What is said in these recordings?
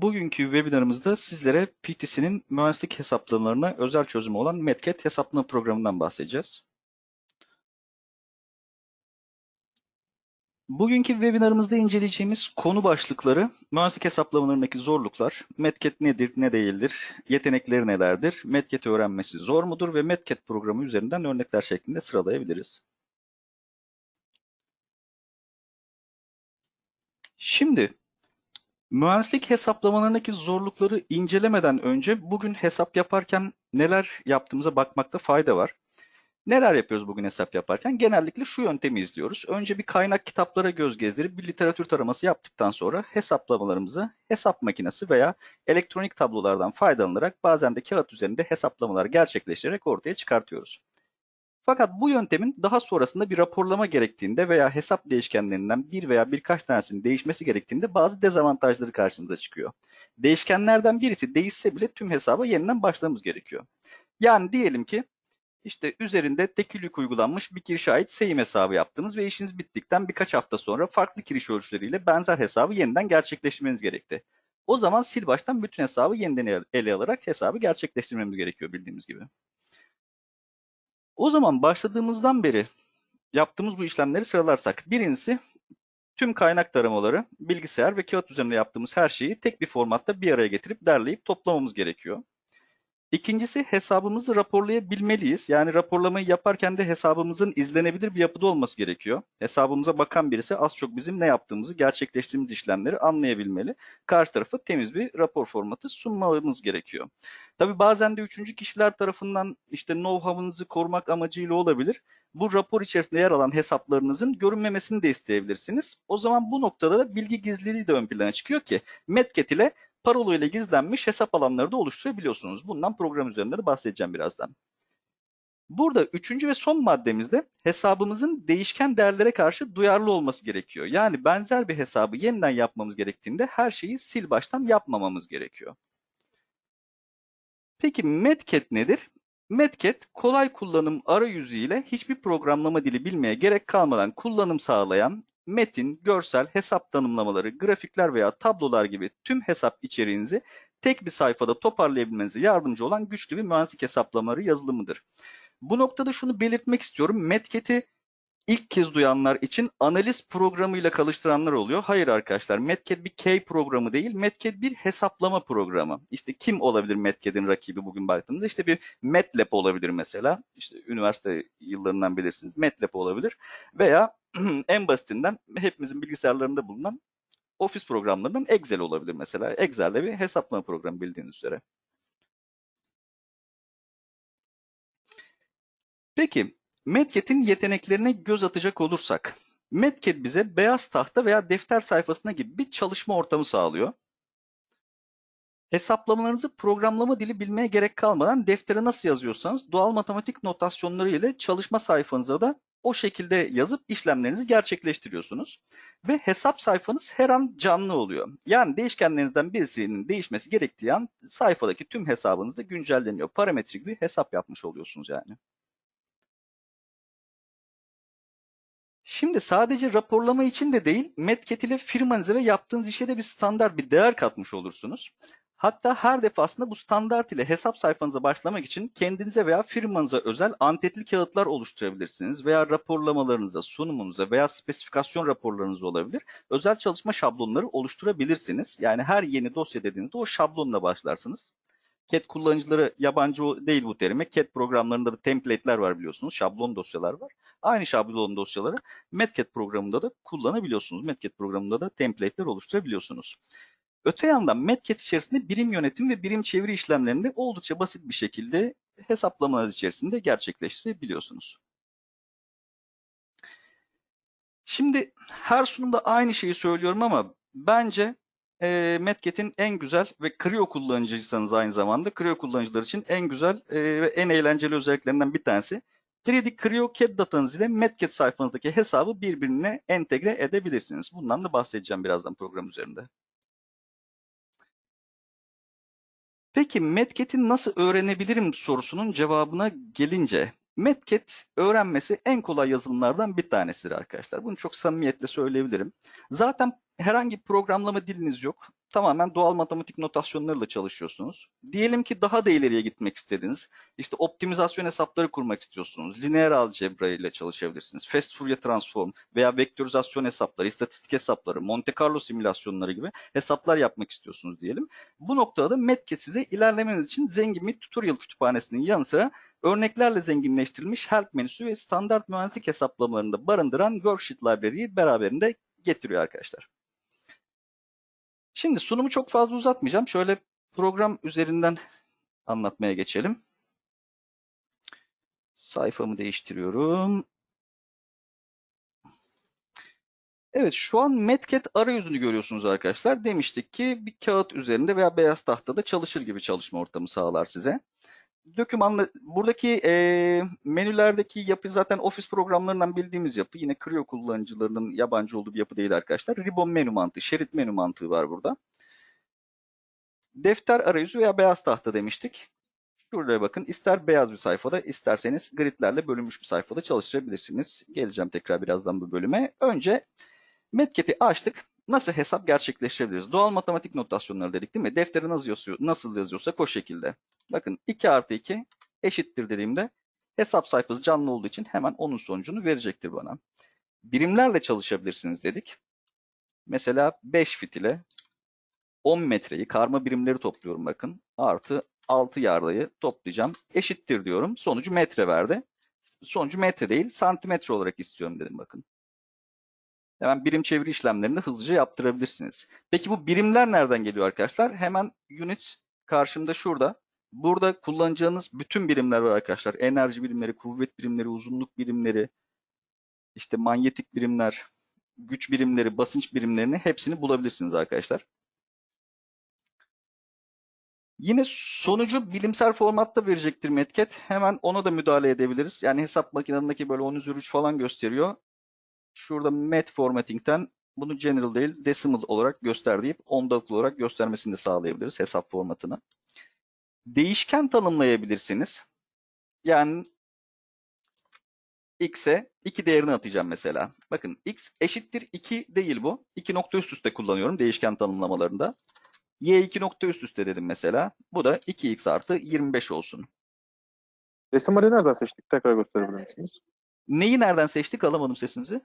Bugünkü webinarımızda sizlere PTC'nin mühendislik hesaplamalarına özel çözümü olan Metcat hesaplama programından bahsedeceğiz. Bugünkü webinarımızda inceleyeceğimiz konu başlıkları mühendislik hesaplamalarındaki zorluklar, Metcat nedir, ne değildir, yetenekleri nelerdir, Metcat öğrenmesi zor mudur ve Metcat programı üzerinden örnekler şeklinde sıralayabiliriz. Şimdi Mühendislik hesaplamalarındaki zorlukları incelemeden önce bugün hesap yaparken neler yaptığımıza bakmakta fayda var. Neler yapıyoruz bugün hesap yaparken? Genellikle şu yöntemi izliyoruz. Önce bir kaynak kitaplara göz gezdirip bir literatür taraması yaptıktan sonra hesaplamalarımızı hesap makinesi veya elektronik tablolardan faydalanarak bazen de kağıt üzerinde hesaplamalar gerçekleştirerek ortaya çıkartıyoruz. Fakat bu yöntemin daha sonrasında bir raporlama gerektiğinde veya hesap değişkenlerinden bir veya birkaç tanesinin değişmesi gerektiğinde bazı dezavantajları karşımıza çıkıyor. Değişkenlerden birisi değişse bile tüm hesaba yeniden başlamamız gerekiyor. Yani diyelim ki işte üzerinde tekil uygulanmış bir kirişe ait seyim hesabı yaptınız ve işiniz bittikten birkaç hafta sonra farklı kiriş ölçüleriyle benzer hesabı yeniden gerçekleştirmeniz gerekti. O zaman sil baştan bütün hesabı yeniden ele alarak hesabı gerçekleştirmemiz gerekiyor bildiğimiz gibi. O zaman başladığımızdan beri yaptığımız bu işlemleri sıralarsak. Birincisi tüm kaynak taramaları, bilgisayar ve kağıt üzerinde yaptığımız her şeyi tek bir formatta bir araya getirip derleyip toplamamız gerekiyor. İkincisi hesabımızı raporlayabilmeliyiz. Yani raporlamayı yaparken de hesabımızın izlenebilir bir yapıda olması gerekiyor. Hesabımıza bakan birisi az çok bizim ne yaptığımızı, gerçekleştirdiğimiz işlemleri anlayabilmeli. Karşı tarafa temiz bir rapor formatı sunmamız gerekiyor. Tabii bazen de üçüncü kişiler tarafından işte know-how'ınızı korumak amacıyla olabilir. Bu rapor içerisinde yer alan hesaplarınızın görünmemesini de isteyebilirsiniz. O zaman bu noktada da bilgi gizliliği de ön plana çıkıyor ki Metcat ile parola ile gizlenmiş hesap alanları da oluşturabiliyorsunuz. Bundan program üzerinde de bahsedeceğim birazdan. Burada üçüncü ve son maddemizde hesabımızın değişken değerlere karşı duyarlı olması gerekiyor. Yani benzer bir hesabı yeniden yapmamız gerektiğinde her şeyi sil baştan yapmamamız gerekiyor. Peki Metcat nedir? Metcat kolay kullanım arayüzü ile hiçbir programlama dili bilmeye gerek kalmadan kullanım sağlayan metin, görsel, hesap tanımlamaları, grafikler veya tablolar gibi tüm hesap içeriğinizi tek bir sayfada toparlayabilmenize yardımcı olan güçlü bir mühendislik hesaplamaları yazılımıdır. Bu noktada şunu belirtmek istiyorum. Metcat'i ilk kez duyanlar için analiz programıyla çalıştıranlar oluyor. Hayır arkadaşlar Metcat bir K programı değil. Metcat bir hesaplama programı. İşte kim olabilir Metcat'in rakibi bugün baktığımda? İşte bir MATLAB olabilir mesela. İşte üniversite yıllarından bilirsiniz. MATLAB olabilir. Veya en basitinden hepimizin bilgisayarlarında bulunan Office programlarından Excel olabilir mesela. Excel'de bir hesaplama programı bildiğiniz üzere. Peki Medcat'in yeteneklerine göz atacak olursak, Medcat bize beyaz tahta veya defter sayfasına gibi bir çalışma ortamı sağlıyor. Hesaplamalarınızı programlama dili bilmeye gerek kalmadan deftere nasıl yazıyorsanız doğal matematik notasyonları ile çalışma sayfanıza da o şekilde yazıp işlemlerinizi gerçekleştiriyorsunuz. Ve hesap sayfanız her an canlı oluyor. Yani değişkenlerinizden birisinin değişmesi gerektiği an sayfadaki tüm hesabınız da güncelleniyor. Parametrik bir hesap yapmış oluyorsunuz yani. Şimdi sadece raporlama için de değil, Medcat ile firmanıza ve yaptığınız işe de bir standart, bir değer katmış olursunuz. Hatta her defasında bu standart ile hesap sayfanıza başlamak için kendinize veya firmanıza özel antetli kağıtlar oluşturabilirsiniz veya raporlamalarınıza, sunumunuza veya spesifikasyon raporlarınız olabilir. Özel çalışma şablonları oluşturabilirsiniz. Yani her yeni dosya dediğinizde o şablonla başlarsınız. CAD kullanıcıları yabancı değil bu terime. CAD programlarında da template'ler var biliyorsunuz. Şablon dosyalar var. Aynı şablon dosyaları MetCAD programında da kullanabiliyorsunuz. MetCAD programında da template'ler oluşturabiliyorsunuz. Öte yandan MetCat içerisinde birim yönetim ve birim çeviri işlemlerini oldukça basit bir şekilde hesaplamalar içerisinde gerçekleştirebiliyorsunuz. Şimdi her sunumda aynı şeyi söylüyorum ama bence e, MetCat'in en güzel ve Creo kullanıcıysanız aynı zamanda Creo kullanıcılar için en güzel e, ve en eğlenceli özelliklerinden bir tanesi. 3D Creo CAD datanız ile MetCat sayfanızdaki hesabı birbirine entegre edebilirsiniz. Bundan da bahsedeceğim birazdan program üzerinde. Peki Medcat'i nasıl öğrenebilirim sorusunun cevabına gelince Medcat öğrenmesi en kolay yazılımlardan bir tanesidir arkadaşlar. Bunu çok samimiyetle söyleyebilirim. Zaten herhangi bir programlama diliniz yok. Tamamen doğal matematik notasyonlarıyla çalışıyorsunuz. Diyelim ki daha da ileriye gitmek istediniz. İşte optimizasyon hesapları kurmak istiyorsunuz. Lineer algebra ile çalışabilirsiniz. Fast Fourier transform veya vektorizasyon hesapları, istatistik hesapları, Monte Carlo simülasyonları gibi hesaplar yapmak istiyorsunuz diyelim. Bu noktada da Metke size ilerlemeniz için zengin bir tutorial kütüphanesinin yanı sıra örneklerle zenginleştirilmiş help menüsü ve standart mühendislik hesaplamalarını da barındıran worksheet library'yi beraberinde getiriyor arkadaşlar. Şimdi sunumu çok fazla uzatmayacağım. Şöyle program üzerinden anlatmaya geçelim. Sayfamı değiştiriyorum. Evet şu an Metcat arayüzünü görüyorsunuz arkadaşlar. Demiştik ki bir kağıt üzerinde veya beyaz tahtada çalışır gibi çalışma ortamı sağlar size. Dokümanla buradaki e, menülerdeki yapı zaten ofis programlarından bildiğimiz yapı. Yine Creo kullanıcılarının yabancı olduğu bir yapı değil arkadaşlar. Ribbon menü mantığı, şerit menü mantığı var burada. Defter arayüzü veya beyaz tahta demiştik. Şuraya bakın. İster beyaz bir sayfada, isterseniz gridlerle bölünmüş bir sayfada çalıştırabilirsiniz. Geleceğim tekrar birazdan bu bölüme. Önce Metket'i açtık. Nasıl hesap gerçekleştirebiliriz? Doğal matematik notasyonları dedik değil mi? Deftere nasıl, yazıyor, nasıl yazıyorsak o şekilde. Bakın 2 artı 2 eşittir dediğimde hesap sayfası canlı olduğu için hemen onun sonucunu verecektir bana. Birimlerle çalışabilirsiniz dedik. Mesela 5 fit ile 10 metreyi karma birimleri topluyorum bakın. Artı 6 yardayı toplayacağım. Eşittir diyorum. Sonucu metre verdi. Sonucu metre değil santimetre olarak istiyorum dedim bakın. Hemen birim çeviri işlemlerini hızlıca yaptırabilirsiniz. Peki bu birimler nereden geliyor arkadaşlar? Hemen units karşımda şurada. Burada kullanacağınız bütün birimler var arkadaşlar. Enerji birimleri, kuvvet birimleri, uzunluk birimleri, işte manyetik birimler, güç birimleri, basınç birimlerini hepsini bulabilirsiniz arkadaşlar. Yine sonucu bilimsel formatta verecektir Metket. Hemen ona da müdahale edebiliriz. Yani hesap makinesindeki böyle 10 üzeri 3 falan gösteriyor. Şurada Met Formatting'ten bunu general değil decimal olarak göster deyip ondalıklı olarak göstermesini de sağlayabiliriz hesap formatını. Değişken tanımlayabilirsiniz. Yani x'e 2 değerini atacağım mesela. Bakın x eşittir 2 değil bu. 2 nokta üst üste kullanıyorum değişken tanımlamalarında. y 2 nokta üst üste dedim mesela. Bu da 2x artı 25 olsun. Desimali nereden seçtik? Tekrar gösterebilir misiniz? Neyi nereden seçtik? Alamadım sesinizi.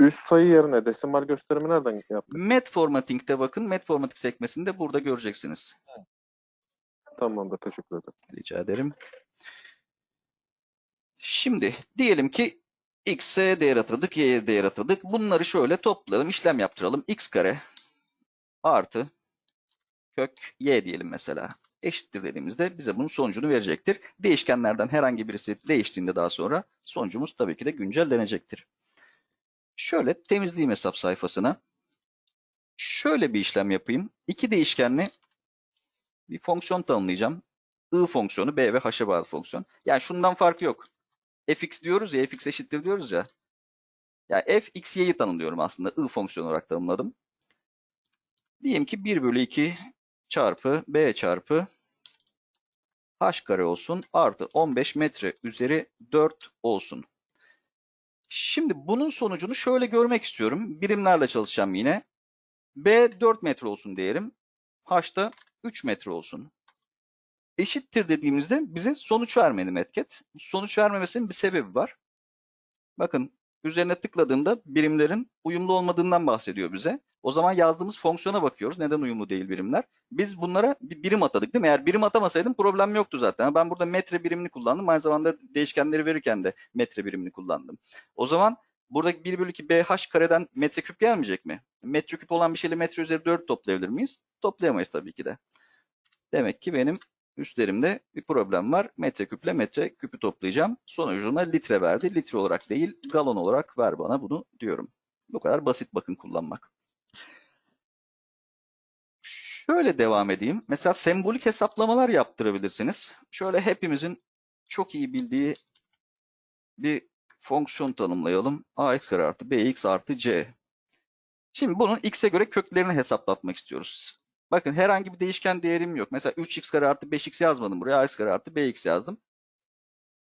Üst sayı yerine desimal gösterimi nereden yaptık? Met Formatting'de bakın. Met Formatting sekmesinde burada göreceksiniz. Tamamdır. Teşekkür ederim. Rica ederim. Şimdi diyelim ki x'e değer atadık, y'ye değer atadık. Bunları şöyle toplayalım, işlem yaptıralım. x kare artı kök y diyelim mesela. Eşittir dediğimizde bize bunun sonucunu verecektir. Değişkenlerden herhangi birisi değiştiğinde daha sonra sonucumuz tabii ki de güncellenecektir. Şöyle temizleyeyim hesap sayfasına. Şöyle bir işlem yapayım. İki değişkenli bir fonksiyon tanımlayacağım. I fonksiyonu B ve H'e bağlı fonksiyon. Yani şundan farkı yok. fx diyoruz ya, fx eşittir diyoruz ya. Yani f, x, y'yi tanımlıyorum aslında. I fonksiyonu olarak tanımladım. Diyelim ki 1 bölü 2 çarpı b çarpı h kare olsun. Artı 15 metre üzeri 4 olsun. Şimdi bunun sonucunu şöyle görmek istiyorum. Birimlerle çalışacağım yine. B 4 metre olsun diyelim. H da 3 metre olsun. Eşittir dediğimizde bize sonuç vermedi Metket. Sonuç vermemesinin bir sebebi var. Bakın üzerine tıkladığımda birimlerin uyumlu olmadığından bahsediyor bize. O zaman yazdığımız fonksiyona bakıyoruz. Neden uyumlu değil birimler? Biz bunlara bir birim atadık değil mi? Eğer birim atamasaydım problem yoktu zaten. Ben burada metre birimini kullandım. Aynı zamanda değişkenleri verirken de metre birimini kullandım. O zaman buradaki 1 bölü 2 BH kareden metreküp gelmeyecek mi? Metreküp olan bir şeyle metre üzeri 4 toplayabilir miyiz? Toplayamayız tabii ki de. Demek ki benim üstlerimde bir problem var. Metreküple metreküpü toplayacağım. Sonucuna litre verdi. Litre olarak değil galon olarak ver bana bunu diyorum. Bu kadar basit bakın kullanmak. Şöyle devam edeyim. Mesela sembolik hesaplamalar yaptırabilirsiniz. Şöyle hepimizin çok iyi bildiği bir fonksiyon tanımlayalım. ax kare artı bx artı c. Şimdi bunun x'e göre köklerini hesaplatmak istiyoruz. Bakın herhangi bir değişken değerim yok. Mesela 3x kare artı 5x yazmadım buraya. ax kare artı bx yazdım.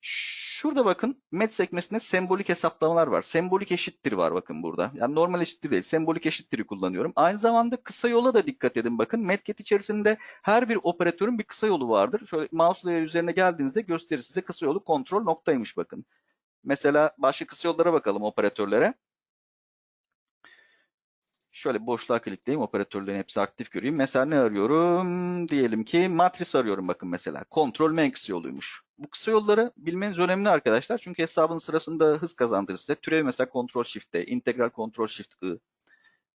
Şurada bakın met sekmesinde sembolik hesaplamalar var. Sembolik eşittir var bakın burada. Yani normal eşittir değil. Sembolik eşittir'i kullanıyorum. Aynı zamanda kısa yola da dikkat edin bakın. Metket içerisinde her bir operatörün bir kısa yolu vardır. Şöyle mouse üzerine geldiğinizde gösterir size kısa yolu kontrol noktaymış bakın. Mesela başka kısa yollara bakalım operatörlere. Şöyle boşluğa klikleyeyim. Operatörlerin hepsi aktif göreyim. Mesela ne arıyorum? Diyelim ki matris arıyorum bakın mesela. Kontrol M kısa yoluymuş. Bu kısa yolları bilmeniz önemli arkadaşlar. Çünkü hesabın sırasında hız kazandırır size. Türev mesela kontrol shift'te, integral kontrol shift I.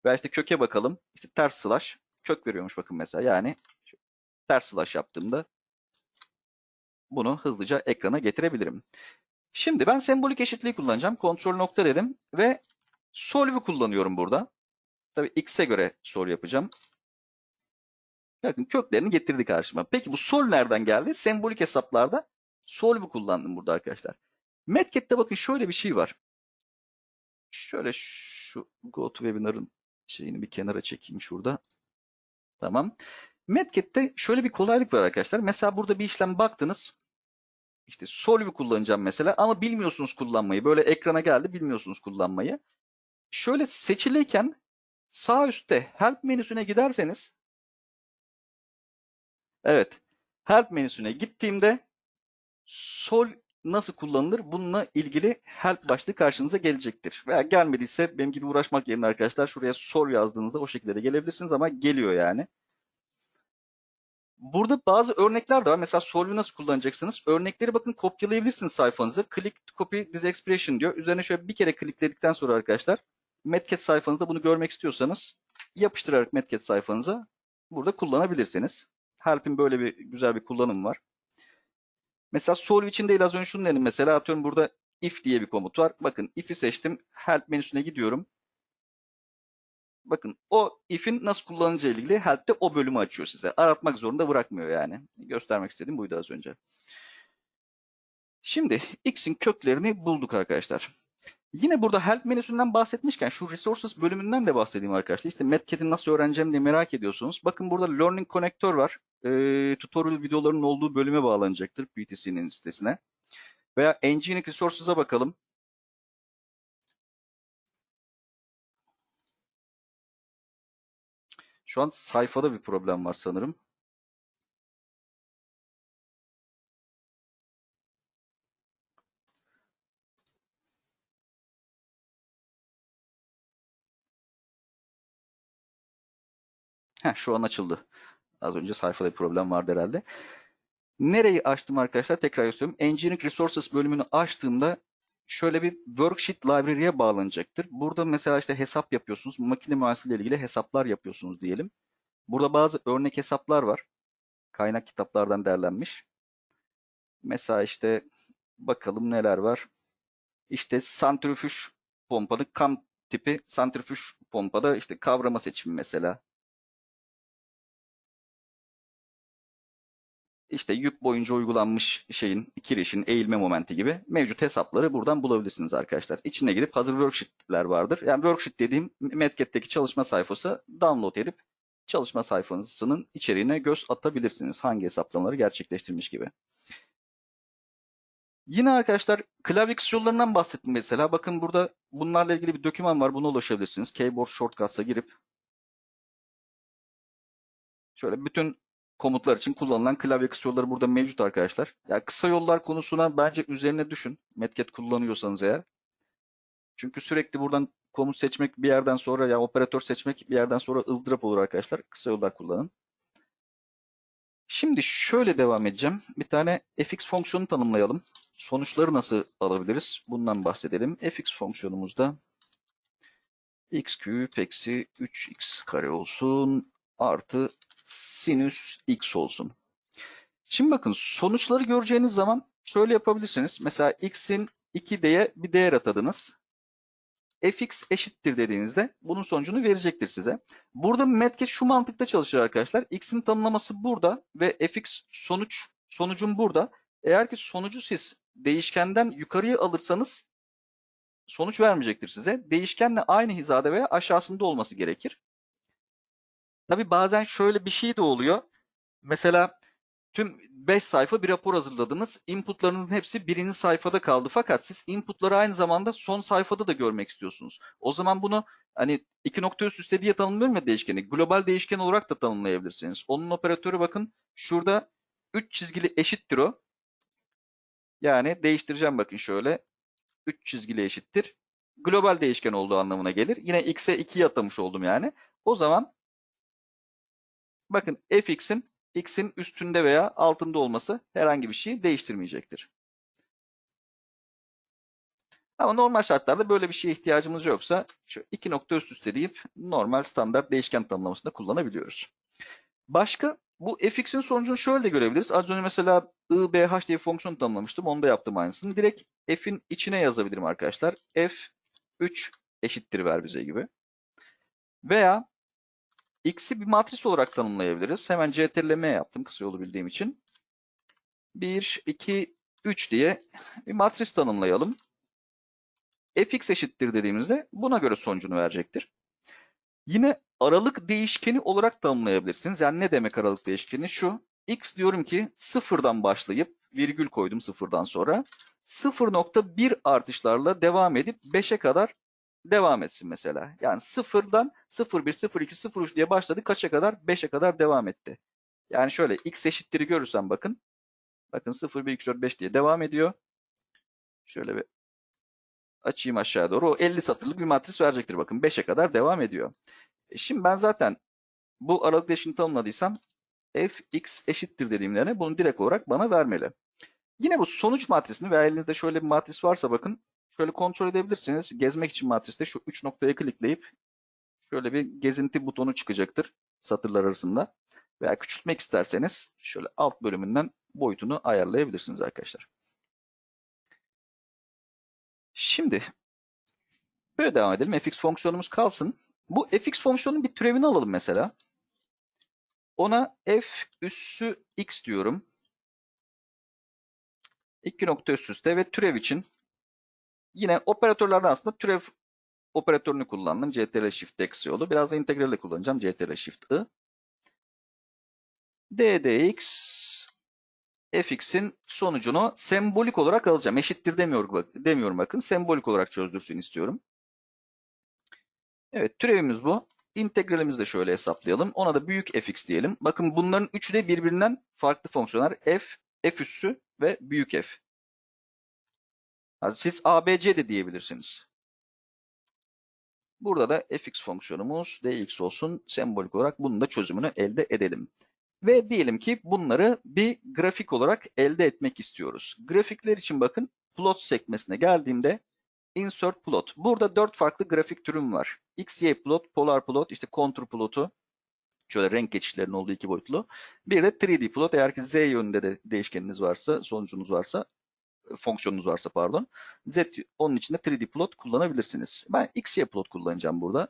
Veya işte köke bakalım. İşte ters slash kök veriyormuş bakın mesela. Yani ters slash yaptığımda bunu hızlıca ekrana getirebilirim. Şimdi ben sembolik eşitliği kullanacağım. Kontrol nokta dedim ve solve'ü kullanıyorum burada. Tabii x'e göre soru yapacağım. Bakın köklerini getirdi karşıma. Peki bu sol nereden geldi? Sembolik hesaplarda solve'ü kullandım burada arkadaşlar. Metket'te bakın şöyle bir şey var. Şöyle şu GoToWebinar'ın şeyini bir kenara çekeyim şurada. Tamam. Metket'te şöyle bir kolaylık var arkadaşlar. Mesela burada bir işlem baktınız. İşte solve'ü kullanacağım mesela ama bilmiyorsunuz kullanmayı. Böyle ekrana geldi bilmiyorsunuz kullanmayı. Şöyle seçiliyken sağ üstte help menüsüne giderseniz evet help menüsüne gittiğimde sol nasıl kullanılır bununla ilgili help başlığı karşınıza gelecektir. Veya gelmediyse benim gibi uğraşmak yerine arkadaşlar şuraya sol yazdığınızda o şekilde de gelebilirsiniz ama geliyor yani. Burada bazı örnekler de var. Mesela solve'ü nasıl kullanacaksınız? Örnekleri bakın kopyalayabilirsiniz sayfanıza. Click to copy this expression diyor. Üzerine şöyle bir kere klikledikten sonra arkadaşlar Metcat sayfanızda bunu görmek istiyorsanız yapıştırarak Metcat sayfanıza burada kullanabilirsiniz. Help'in böyle bir güzel bir kullanımı var. Mesela solve için değil az önce şunu dedim. Mesela atıyorum burada if diye bir komut var. Bakın if'i seçtim. Help menüsüne gidiyorum. Bakın o if'in nasıl kullanılacağı ilgili help'te o bölümü açıyor size. Aratmak zorunda bırakmıyor yani. Göstermek istediğim buydu az önce. Şimdi x'in köklerini bulduk arkadaşlar. Yine burada help menüsünden bahsetmişken şu resources bölümünden de bahsedeyim arkadaşlar. İşte Metcat'i nasıl öğreneceğim diye merak ediyorsunuz. Bakın burada learning connector var. Ee, tutorial videolarının olduğu bölüme bağlanacaktır PTC'nin sitesine. Veya Engineering Resources'a bakalım. Şu an sayfada bir problem var sanırım. Heh, şu an açıldı. Az önce sayfada bir problem vardı herhalde. Nereyi açtım arkadaşlar? Tekrar gösteriyorum. Engineering Resources bölümünü açtığımda şöyle bir worksheet library'e bağlanacaktır. Burada mesela işte hesap yapıyorsunuz. Makine mühendisliği ile ilgili hesaplar yapıyorsunuz diyelim. Burada bazı örnek hesaplar var. Kaynak kitaplardan derlenmiş. Mesela işte bakalım neler var. İşte santrifüj pompanın kam tipi santrifüj pompada işte kavrama seçimi mesela. İşte yük boyunca uygulanmış şeyin, kirişin, eğilme momenti gibi mevcut hesapları buradan bulabilirsiniz arkadaşlar. İçine gidip hazır worksheet'ler vardır. Yani worksheet dediğim Medcat'teki çalışma sayfası download edip çalışma sayfasının içeriğine göz atabilirsiniz. Hangi hesaplamaları gerçekleştirmiş gibi. Yine arkadaşlar klavye yollarından bahsettim mesela. Bakın burada bunlarla ilgili bir doküman var. Buna ulaşabilirsiniz. Keyboard Shortcuts'a girip şöyle bütün komutlar için kullanılan klavye kısa yolları burada mevcut arkadaşlar. Ya kısa yollar konusuna bence üzerine düşün. Metcat kullanıyorsanız eğer. Çünkü sürekli buradan komut seçmek bir yerden sonra ya operatör seçmek bir yerden sonra ızdırap olur arkadaşlar. Kısa yollar kullanın. Şimdi şöyle devam edeceğim. Bir tane fx fonksiyonu tanımlayalım. Sonuçları nasıl alabiliriz? Bundan bahsedelim. fx fonksiyonumuzda x küp eksi 3x kare olsun artı sinüs x olsun. Şimdi bakın sonuçları göreceğiniz zaman şöyle yapabilirsiniz. Mesela x'in 2d'ye bir değer atadınız. fx eşittir dediğinizde bunun sonucunu verecektir size. Burada Metcat şu mantıkta çalışır arkadaşlar. x'in tanımlaması burada ve fx sonuç sonucun burada. Eğer ki sonucu siz değişkenden yukarıya alırsanız sonuç vermeyecektir size. Değişkenle aynı hizada veya aşağısında olması gerekir. Tabi bazen şöyle bir şey de oluyor. Mesela tüm 5 sayfa bir rapor hazırladınız. Inputlarınızın hepsi birinci sayfada kaldı. Fakat siz inputları aynı zamanda son sayfada da görmek istiyorsunuz. O zaman bunu hani iki nokta üst üste diye tanımlıyorum ya değişkeni. Global değişken olarak da tanımlayabilirsiniz. Onun operatörü bakın şurada 3 çizgili eşittir o. Yani değiştireceğim bakın şöyle. 3 çizgili eşittir. Global değişken olduğu anlamına gelir. Yine x'e 2'yi atamış oldum yani. O zaman bakın fx'in x'in üstünde veya altında olması herhangi bir şeyi değiştirmeyecektir. Ama normal şartlarda böyle bir şeye ihtiyacımız yoksa şu iki nokta üst üste deyip normal standart değişken tanımlamasında kullanabiliyoruz. Başka bu fx'in sonucunu şöyle de görebiliriz. Az önce mesela i, b, h diye fonksiyon tanımlamıştım. Onu da yaptım aynısını. Direkt f'in içine yazabilirim arkadaşlar. f 3 eşittir ver bize gibi. Veya x'i bir matris olarak tanımlayabiliriz. Hemen ctrl-m yaptım kısa yolu bildiğim için. 1, 2, 3 diye bir matris tanımlayalım. fx eşittir dediğimizde buna göre sonucunu verecektir. Yine aralık değişkeni olarak tanımlayabilirsiniz. Yani ne demek aralık değişkeni? Şu, x diyorum ki sıfırdan başlayıp virgül koydum sıfırdan sonra 0.1 artışlarla devam edip 5'e kadar devam etsin mesela. Yani sıfırdan 0.1, 0.2, 0.3 diye başladı kaça kadar? 5'e kadar devam etti. Yani şöyle x eşittir'i görürsen bakın. Bakın 0, 1, 2, 4, 5 diye devam ediyor. Şöyle bir açayım aşağı doğru. O 50 satırlık bir matris verecektir. Bakın 5'e kadar devam ediyor. E şimdi ben zaten bu aralık değişini tanımladıysam fx eşittir dediğimde bunu direkt olarak bana vermeli. Yine bu sonuç matrisini veya elinizde şöyle bir matris varsa bakın şöyle kontrol edebilirsiniz. Gezmek için matriste şu 3 noktaya klikleyip şöyle bir gezinti butonu çıkacaktır satırlar arasında. Veya küçültmek isterseniz şöyle alt bölümünden boyutunu ayarlayabilirsiniz arkadaşlar. Şimdi böyle devam edelim. fx fonksiyonumuz kalsın. Bu fx fonksiyonun bir türevini alalım mesela. Ona f üssü x diyorum. İki nokta üst üste ve türev için yine operatörlerden aslında türev operatörünü kullandım. CTRL Shift eksi yolu. Biraz da integral'le kullanacağım. CTRL Shift I. ddx fx'in sonucunu sembolik olarak alacağım. Eşittir demiyorum, bak, demiyorum bakın. Sembolik olarak çözdürsün istiyorum. Evet türevimiz bu. İntegralimizi de şöyle hesaplayalım. Ona da büyük fx diyelim. Bakın bunların üçü de birbirinden farklı fonksiyonlar. f, f üssü ve büyük f. Siz abc de diyebilirsiniz. Burada da fx fonksiyonumuz dx olsun. Sembolik olarak bunun da çözümünü elde edelim. Ve diyelim ki bunları bir grafik olarak elde etmek istiyoruz. Grafikler için bakın plot sekmesine geldiğimde insert plot. Burada dört farklı grafik türüm var. XY plot, polar plot, işte contour plotu. Şöyle renk geçişlerinin olduğu iki boyutlu. Bir de 3D plot. Eğer ki Z yönünde de değişkeniniz varsa, sonucunuz varsa, fonksiyonunuz varsa pardon. Z onun içinde 3D plot kullanabilirsiniz. Ben XY plot kullanacağım burada.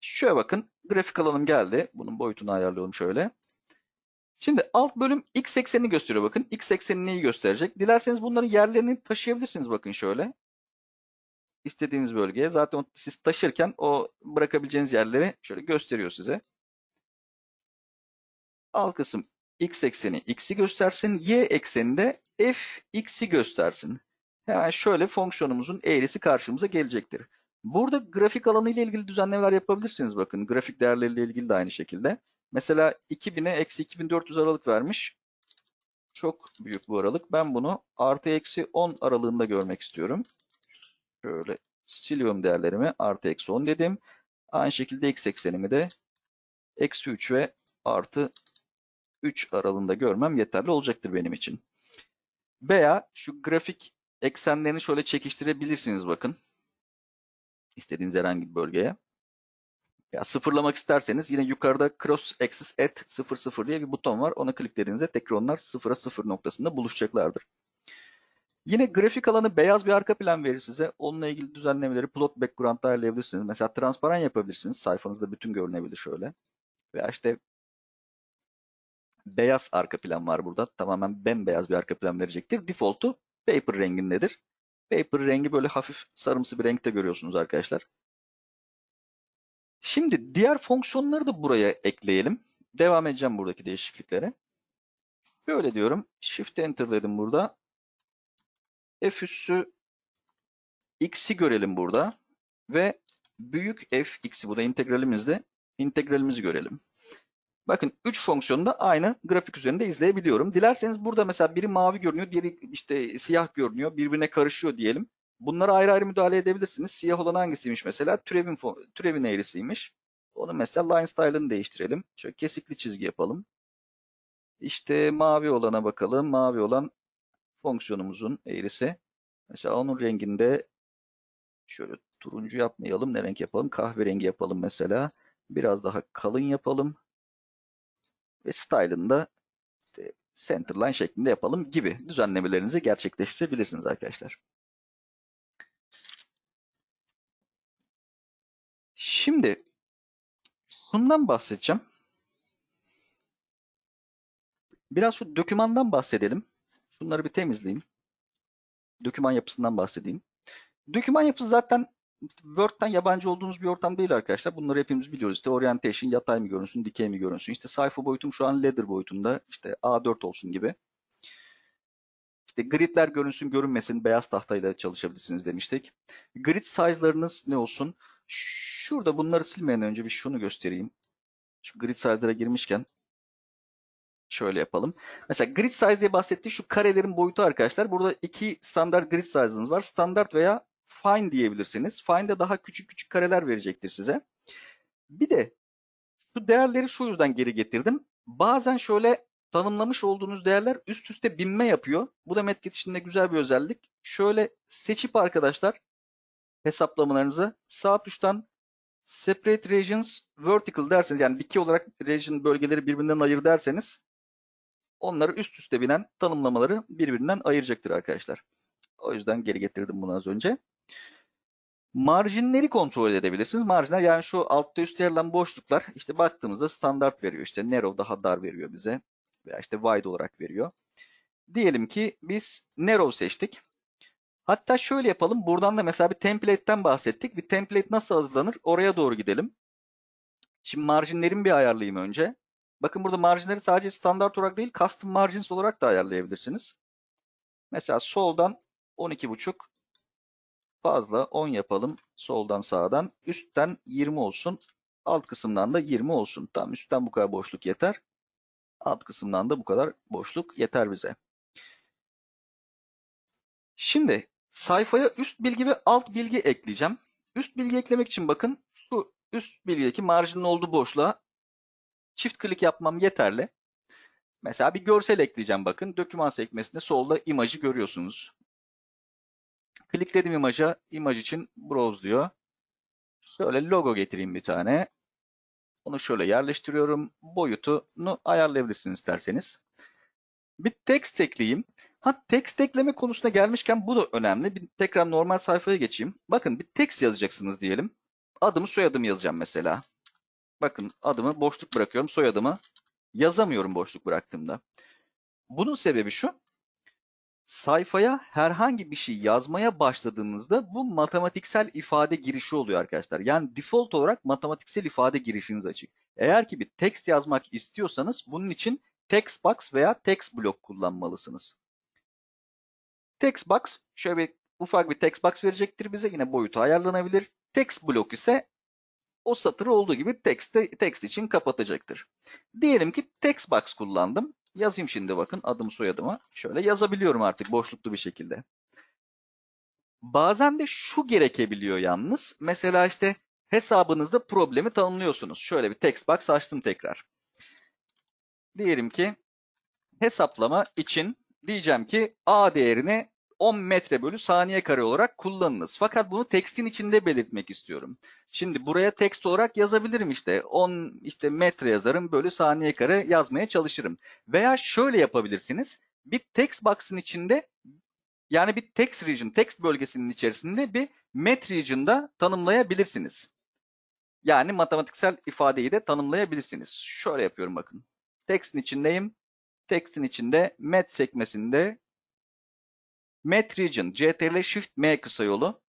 Şöyle bakın. Grafik alanım geldi. Bunun boyutunu ayarlıyorum şöyle. Şimdi alt bölüm x eksenini gösteriyor bakın. X eksenini neyi gösterecek? Dilerseniz bunların yerlerini taşıyabilirsiniz bakın şöyle. İstediğiniz bölgeye. Zaten siz taşırken o bırakabileceğiniz yerleri şöyle gösteriyor size. Alt kısım x ekseni x'i göstersin. Y ekseninde f x'i göstersin. Hemen şöyle fonksiyonumuzun eğrisi karşımıza gelecektir. Burada grafik alanı ile ilgili düzenlemeler yapabilirsiniz bakın. Grafik değerleriyle ilgili de aynı şekilde. Mesela 2000'e eksi 2400 aralık vermiş. Çok büyük bu aralık. Ben bunu artı eksi 10 aralığında görmek istiyorum. Şöyle siliyorum değerlerimi. Artı eksi 10 dedim. Aynı şekilde x eksenimi de eksi 3 ve artı 3 aralığında görmem yeterli olacaktır benim için. Veya şu grafik eksenlerini şöyle çekiştirebilirsiniz bakın. İstediğiniz herhangi bir bölgeye. Ya sıfırlamak isterseniz yine yukarıda cross axis at 00 diye bir buton var. Ona kliklediğinizde tekrar onlar sıfıra sıfır noktasında buluşacaklardır. Yine grafik alanı beyaz bir arka plan verir size. Onunla ilgili düzenlemeleri plot background'da ayarlayabilirsiniz. Mesela transparan yapabilirsiniz. Sayfanızda bütün görünebilir şöyle. Veya işte beyaz arka plan var burada. Tamamen bembeyaz bir arka plan verecektir. Default'u paper rengindedir. Paper rengi böyle hafif sarımsı bir renkte görüyorsunuz arkadaşlar. Şimdi diğer fonksiyonları da buraya ekleyelim. devam edeceğim buradaki değişikliklere. Şöyle diyorum. Shift Enter dedim burada. F üssü x'i görelim burada. Ve büyük f x'i bu da integralimizde. integralimizi görelim. Bakın 3 fonksiyonu da aynı grafik üzerinde izleyebiliyorum. Dilerseniz burada mesela biri mavi görünüyor, diğeri işte siyah görünüyor, birbirine karışıyor diyelim. Bunlara ayrı ayrı müdahale edebilirsiniz. Siyah olan hangisiymiş mesela? Türevin, türevin eğrisiymiş. Onu mesela line style'ını değiştirelim. Şöyle kesikli çizgi yapalım. İşte mavi olana bakalım. Mavi olan fonksiyonumuzun eğrisi. Mesela onun renginde şöyle turuncu yapmayalım. Ne renk yapalım? Kahverengi yapalım mesela. Biraz daha kalın yapalım. Ve style'ını da centerline şeklinde yapalım gibi düzenlemelerinizi gerçekleştirebilirsiniz arkadaşlar. Şimdi şundan bahsedeceğim. Biraz şu dokümandan bahsedelim. Şunları bir temizleyeyim. Doküman yapısından bahsedeyim. Doküman yapısı zaten Word'den yabancı olduğumuz bir ortam değil arkadaşlar. Bunları hepimiz biliyoruz. İşte orientation, yatay mı görünsün, dikey mi görünsün. İşte sayfa boyutum şu an ladder boyutunda. İşte A4 olsun gibi. İşte gridler görünsün, görünmesin. Beyaz tahtayla çalışabilirsiniz demiştik. Grid size'larınız ne olsun? Şurada bunları silmeden önce bir şunu göstereyim. Şu grid size'lara girmişken şöyle yapalım. Mesela grid size diye bahsettiği şu karelerin boyutu arkadaşlar. Burada iki standart grid size'ınız var. Standart veya fine diyebilirsiniz. Fine'de daha küçük küçük kareler verecektir size. Bir de şu değerleri şu yüzden geri getirdim. Bazen şöyle tanımlamış olduğunuz değerler üst üste binme yapıyor. Bu da Metget içinde güzel bir özellik. Şöyle seçip arkadaşlar hesaplamalarınızı sağ tuştan Separate Regions Vertical derseniz yani dikey olarak region bölgeleri birbirinden ayır derseniz onları üst üste binen tanımlamaları birbirinden ayıracaktır arkadaşlar. O yüzden geri getirdim bunu az önce. Marjinleri kontrol edebilirsiniz. Marjinler yani şu altta üstte yer alan boşluklar işte baktığımızda standart veriyor. İşte narrow daha dar veriyor bize. Veya işte wide olarak veriyor. Diyelim ki biz narrow seçtik. Hatta şöyle yapalım. Buradan da mesela bir template'ten bahsettik. Bir template nasıl hazırlanır? Oraya doğru gidelim. Şimdi marjinlerimi bir ayarlayayım önce. Bakın burada marjinleri sadece standart olarak değil, custom margins olarak da ayarlayabilirsiniz. Mesela soldan 12.5 fazla 10 yapalım. Soldan sağdan. Üstten 20 olsun. Alt kısımdan da 20 olsun. Tam üstten bu kadar boşluk yeter. Alt kısımdan da bu kadar boşluk yeter bize. Şimdi sayfaya üst bilgi ve alt bilgi ekleyeceğim. Üst bilgi eklemek için bakın şu üst bilgideki marjinin olduğu boşluğa çift klik yapmam yeterli. Mesela bir görsel ekleyeceğim bakın. Doküman sekmesinde solda imajı görüyorsunuz. Klikledim imaja. imaj için browse diyor. Şöyle logo getireyim bir tane. Onu şöyle yerleştiriyorum. Boyutunu ayarlayabilirsiniz isterseniz. Bir text ekleyeyim. Ha text ekleme konusuna gelmişken bu da önemli. Bir tekrar normal sayfaya geçeyim. Bakın bir text yazacaksınız diyelim. Adımı soyadımı yazacağım mesela. Bakın adımı boşluk bırakıyorum. Soyadımı yazamıyorum boşluk bıraktığımda. Bunun sebebi şu. Sayfaya herhangi bir şey yazmaya başladığınızda bu matematiksel ifade girişi oluyor arkadaşlar. Yani default olarak matematiksel ifade girişiniz açık. Eğer ki bir text yazmak istiyorsanız bunun için text box veya text block kullanmalısınız. Text box şöyle bir ufak bir text box verecektir bize. Yine boyutu ayarlanabilir. Text block ise o satırı olduğu gibi text, text için kapatacaktır. Diyelim ki text box kullandım. Yazayım şimdi bakın adım soyadımı. Şöyle yazabiliyorum artık boşluklu bir şekilde. Bazen de şu gerekebiliyor yalnız. Mesela işte hesabınızda problemi tanımlıyorsunuz. Şöyle bir text box açtım tekrar. Diyelim ki hesaplama için diyeceğim ki A değerini 10 metre bölü saniye kare olarak kullanınız. Fakat bunu tekstin içinde belirtmek istiyorum. Şimdi buraya text olarak yazabilirim işte. 10 işte metre yazarım bölü saniye kare yazmaya çalışırım. Veya şöyle yapabilirsiniz. Bir text box'ın içinde yani bir text region, text bölgesinin içerisinde bir met region'da tanımlayabilirsiniz. Yani matematiksel ifadeyi de tanımlayabilirsiniz. Şöyle yapıyorum bakın. Text'in içindeyim. Text'in içinde met sekmesinde Met Region, CTRL Shift M kısa yolu.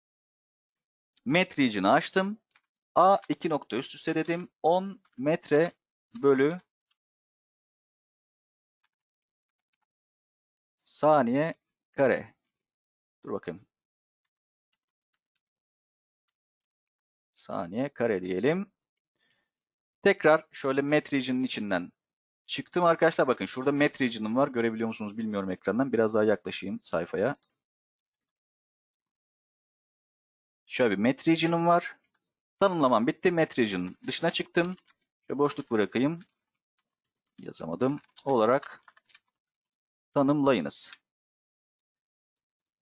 Met Region'ı açtım. A 2 nokta üst üste dedim. 10 metre bölü saniye kare. Dur bakayım. Saniye kare diyelim. Tekrar şöyle Met Region'ın içinden çıktım arkadaşlar. Bakın şurada Met Region'ım var. Görebiliyor musunuz bilmiyorum ekrandan. Biraz daha yaklaşayım sayfaya. Şöyle bir Met Region'ım var. Tanımlamam bitti. Met dışına çıktım. Şöyle boşluk bırakayım. Yazamadım. Olarak tanımlayınız.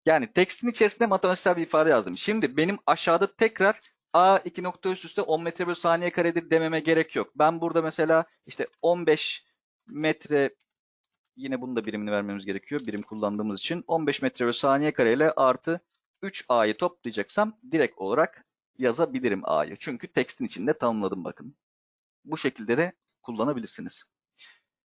Yani tekstin içerisinde matematiksel bir ifade yazdım. Şimdi benim aşağıda tekrar A 2 nokta üst üste 10 metre bölü saniye karedir dememe gerek yok. Ben burada mesela işte 15 metre yine bunun da birimini vermemiz gerekiyor. Birim kullandığımız için 15 metre bölü saniye kareyle artı 3A'yı toplayacaksam direkt olarak yazabilirim A'yı. Çünkü tekstin içinde tanımladım bakın. Bu şekilde de kullanabilirsiniz.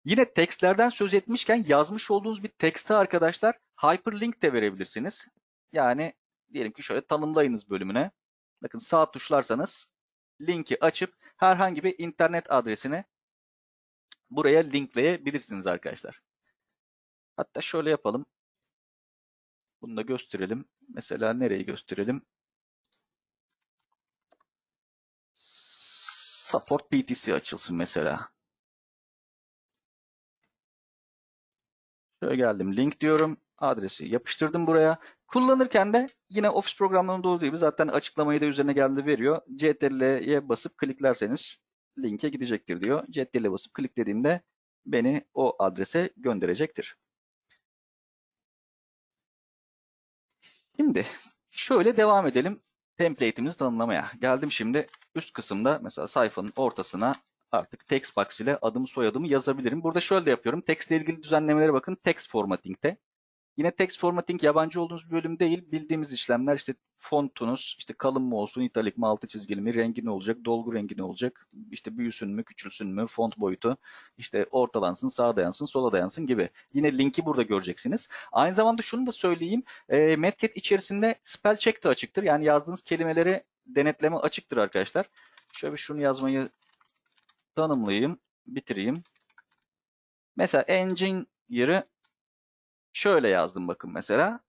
Yine tekstlerden söz etmişken yazmış olduğunuz bir tekste arkadaşlar hyperlink de verebilirsiniz. Yani diyelim ki şöyle tanımlayınız bölümüne. Bakın sağ tuşlarsanız linki açıp herhangi bir internet adresine buraya linkleyebilirsiniz arkadaşlar. Hatta şöyle yapalım. Bunu da gösterelim. Mesela nereyi gösterelim? Support PTC açılsın mesela. Şöyle geldim link diyorum. Adresi yapıştırdım buraya. Kullanırken de yine Office programlarında olduğu gibi zaten açıklamayı da üzerine geldi veriyor. CTRL'ye basıp kliklerseniz linke gidecektir diyor. CTRL'ye basıp kliklediğimde beni o adrese gönderecektir. Şimdi şöyle devam edelim template'imizi tanımlamaya. Geldim şimdi üst kısımda mesela sayfanın ortasına artık text box ile adımı soyadımı yazabilirim. Burada şöyle de yapıyorum. Text ile ilgili düzenlemelere bakın. Text formatting'te. Yine text formatting yabancı olduğunuz bir bölüm değil. Bildiğimiz işlemler işte fontunuz, işte kalın mı olsun, italik mi, altı çizgili mi, rengi ne olacak, dolgu rengi ne olacak, işte büyüsün mü, küçülsün mü, font boyutu, işte ortalansın, sağa dayansın, sola dayansın gibi. Yine linki burada göreceksiniz. Aynı zamanda şunu da söyleyeyim. E, Medcat içerisinde spell check de açıktır. Yani yazdığınız kelimeleri denetleme açıktır arkadaşlar. Şöyle şunu yazmayı tanımlayayım, bitireyim. Mesela engine yeri şöyle yazdım bakın mesela.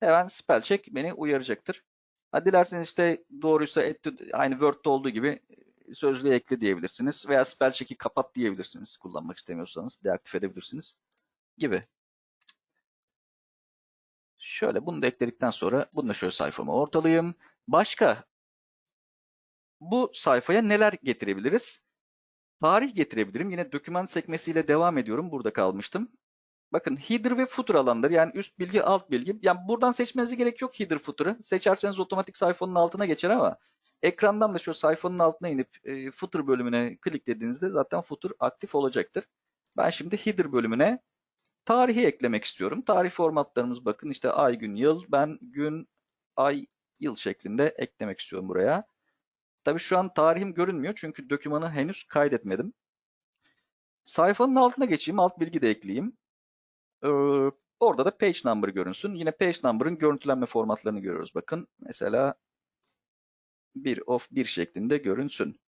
Hemen spell check beni uyaracaktır. Ha, dilerseniz işte doğruysa aynı Word'de olduğu gibi sözlüğe ekle diyebilirsiniz. Veya spell check'i kapat diyebilirsiniz. Kullanmak istemiyorsanız deaktif edebilirsiniz. Gibi. Şöyle bunu da ekledikten sonra bunu da şöyle sayfamı ortalayayım. Başka bu sayfaya neler getirebiliriz? Tarih getirebilirim. Yine doküman sekmesiyle devam ediyorum. Burada kalmıştım. Bakın header ve footer alanları yani üst bilgi alt bilgi. Yani buradan seçmenize gerek yok header footer'ı. Seçerseniz otomatik sayfanın altına geçer ama ekrandan da şu sayfanın altına inip e, footer bölümüne kliklediğinizde zaten footer aktif olacaktır. Ben şimdi header bölümüne tarihi eklemek istiyorum. Tarih formatlarımız bakın işte ay, gün, yıl. Ben gün, ay, yıl şeklinde eklemek istiyorum buraya. Tabii şu an tarihim görünmüyor çünkü dokümanı henüz kaydetmedim. Sayfanın altına geçeyim, alt bilgi de ekleyeyim. Ee, orada da page number görünsün. Yine page number'ın görüntülenme formatlarını görüyoruz. Bakın mesela 1 of 1 şeklinde görünsün.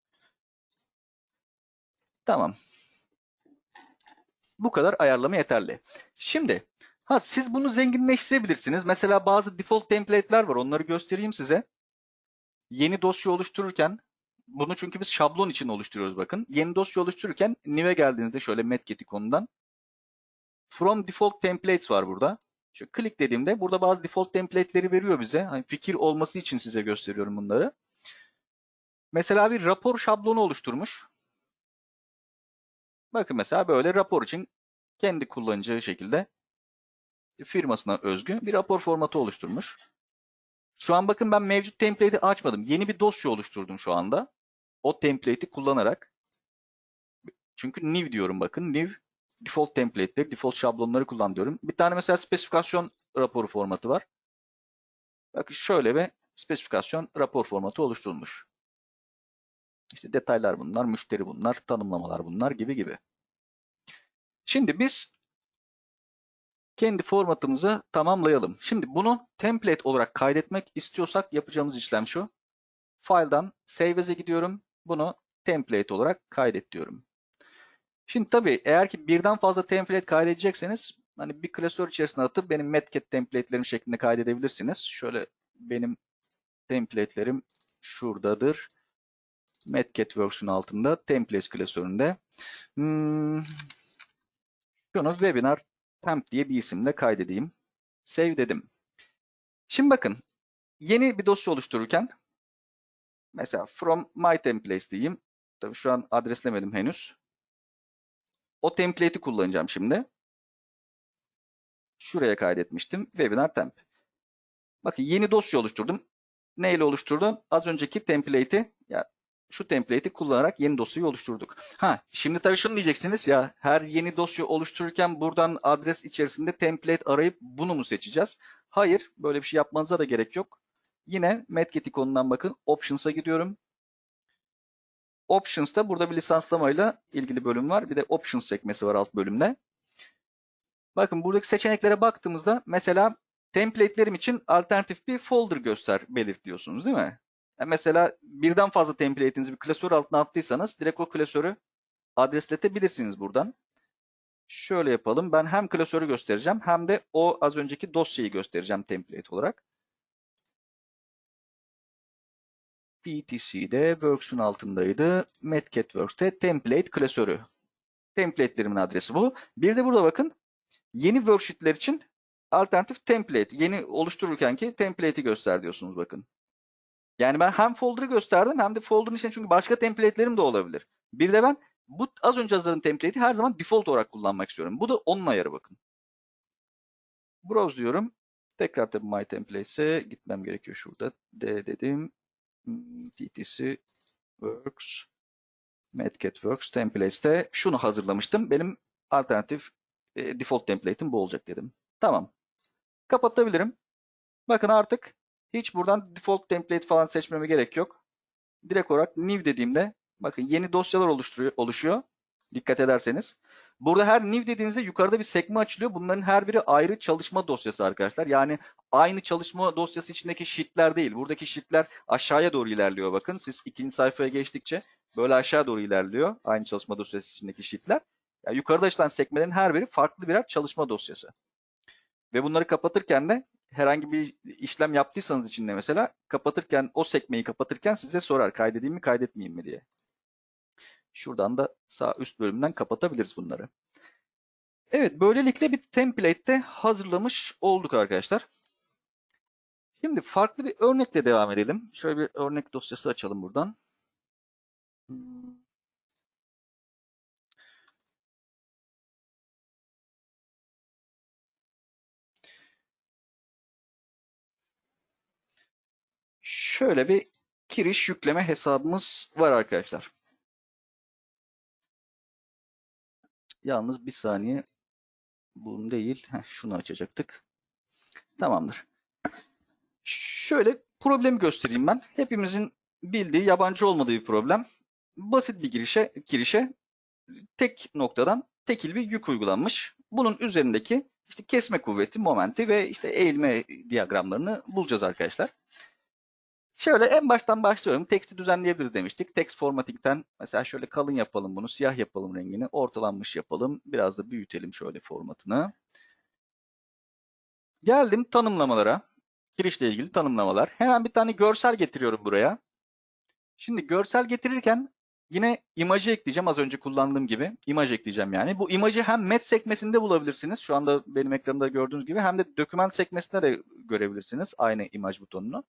Tamam. Bu kadar ayarlama yeterli. Şimdi ha siz bunu zenginleştirebilirsiniz. Mesela bazı default template'ler var. Onları göstereyim size. Yeni dosya oluştururken bunu çünkü biz şablon için oluşturuyoruz bakın. Yeni dosya oluştururken new'e geldiğinizde şöyle Medget ikonundan From default templates var burada. Şu klik dediğimde burada bazı default template'leri veriyor bize. Hani fikir olması için size gösteriyorum bunları. Mesela bir rapor şablonu oluşturmuş. Bakın mesela böyle rapor için kendi kullanacağı şekilde firmasına özgü bir rapor formatı oluşturmuş. Şu an bakın ben mevcut template'i açmadım. Yeni bir dosya oluşturdum şu anda. O template'i kullanarak. Çünkü new diyorum bakın. New default template'leri, default şablonları kullan diyorum. Bir tane mesela spesifikasyon raporu formatı var. Bakın şöyle bir spesifikasyon rapor formatı oluşturulmuş. İşte detaylar bunlar, müşteri bunlar, tanımlamalar bunlar gibi gibi. Şimdi biz kendi formatımızı tamamlayalım. Şimdi bunu template olarak kaydetmek istiyorsak yapacağımız işlem şu. File'dan Save As'e gidiyorum. Bunu template olarak kaydet diyorum. Şimdi tabii eğer ki birden fazla template kaydedecekseniz hani bir klasör içerisine atıp benim Metcat template'lerim şeklinde kaydedebilirsiniz. Şöyle benim template'lerim şuradadır. Metcat Works'un altında templates klasöründe. Hmm, şunu webinar temp diye bir isimle kaydedeyim. Save dedim. Şimdi bakın yeni bir dosya oluştururken mesela from my templates diyeyim. Tabii şu an adreslemedim henüz. O template'i kullanacağım şimdi. Şuraya kaydetmiştim. Webinar temp. Bakın yeni dosya oluşturdum. Neyle oluşturdum? Az önceki template'i ya şu template'i kullanarak yeni dosyayı oluşturduk. Ha, şimdi tabii şunu diyeceksiniz ya her yeni dosya oluştururken buradan adres içerisinde template arayıp bunu mu seçeceğiz? Hayır, böyle bir şey yapmanıza da gerek yok. Yine Medget ikonundan bakın, Options'a gidiyorum. Options'ta burada bir lisanslamayla ilgili bölüm var. Bir de Options sekmesi var alt bölümde. Bakın buradaki seçeneklere baktığımızda mesela template'lerim için alternatif bir folder göster belirt diyorsunuz değil mi? Yani mesela birden fazla template'inizi bir klasör altına attıysanız direkt o klasörü adresletebilirsiniz buradan. Şöyle yapalım. Ben hem klasörü göstereceğim hem de o az önceki dosyayı göstereceğim template olarak. PTC'de Works'un altındaydı. Medcat Works'te template klasörü. Template'lerimin adresi bu. Bir de burada bakın yeni worksheet'ler için alternatif template. Yeni oluştururken ki template'i göster diyorsunuz bakın. Yani ben hem folder'ı gösterdim hem de folder'ın içinde çünkü başka template'lerim de olabilir. Bir de ben bu az önce hazırladığım template'i her zaman default olarak kullanmak istiyorum. Bu da onun ayarı bakın. Browse diyorum. Tekrar tabii My Templates'e gitmem gerekiyor şurada. D dedim. Hmm, TTC Works Medcat Works Templates'te şunu hazırlamıştım. Benim alternatif e, default template'im bu olacak dedim. Tamam. Kapatabilirim. Bakın artık hiç buradan default template falan seçmeme gerek yok. Direkt olarak new dediğimde bakın yeni dosyalar oluşturuyor, oluşuyor. Dikkat ederseniz. Burada her new dediğinizde yukarıda bir sekme açılıyor. Bunların her biri ayrı çalışma dosyası arkadaşlar. Yani aynı çalışma dosyası içindeki sheetler değil. Buradaki sheetler aşağıya doğru ilerliyor bakın. Siz ikinci sayfaya geçtikçe böyle aşağı doğru ilerliyor. Aynı çalışma dosyası içindeki sheetler. Yani yukarıda açılan sekmelerin her biri farklı birer çalışma dosyası. Ve bunları kapatırken de herhangi bir işlem yaptıysanız içinde mesela kapatırken o sekmeyi kapatırken size sorar kaydedeyim mi kaydetmeyeyim mi diye. Şuradan da sağ üst bölümden kapatabiliriz bunları. Evet böylelikle bir template'te hazırlamış olduk arkadaşlar. Şimdi farklı bir örnekle devam edelim. Şöyle bir örnek dosyası açalım buradan. Şöyle bir giriş yükleme hesabımız var arkadaşlar. Yalnız bir saniye. Bunu değil. Heh, şunu açacaktık. Tamamdır. Şöyle problemi göstereyim ben. Hepimizin bildiği, yabancı olmadığı bir problem. Basit bir girişe, girişe tek noktadan tekil bir yük uygulanmış. Bunun üzerindeki işte kesme kuvveti, momenti ve işte eğilme diyagramlarını bulacağız arkadaşlar. Şöyle en baştan başlıyorum. Teksti düzenleyebiliriz demiştik. Text formatting'ten mesela şöyle kalın yapalım bunu. Siyah yapalım rengini. Ortalanmış yapalım. Biraz da büyütelim şöyle formatını. Geldim tanımlamalara. Girişle ilgili tanımlamalar. Hemen bir tane görsel getiriyorum buraya. Şimdi görsel getirirken yine imajı ekleyeceğim. Az önce kullandığım gibi. imaj ekleyeceğim yani. Bu imajı hem met sekmesinde bulabilirsiniz. Şu anda benim ekranımda gördüğünüz gibi. Hem de doküman sekmesinde de görebilirsiniz. Aynı imaj butonunu.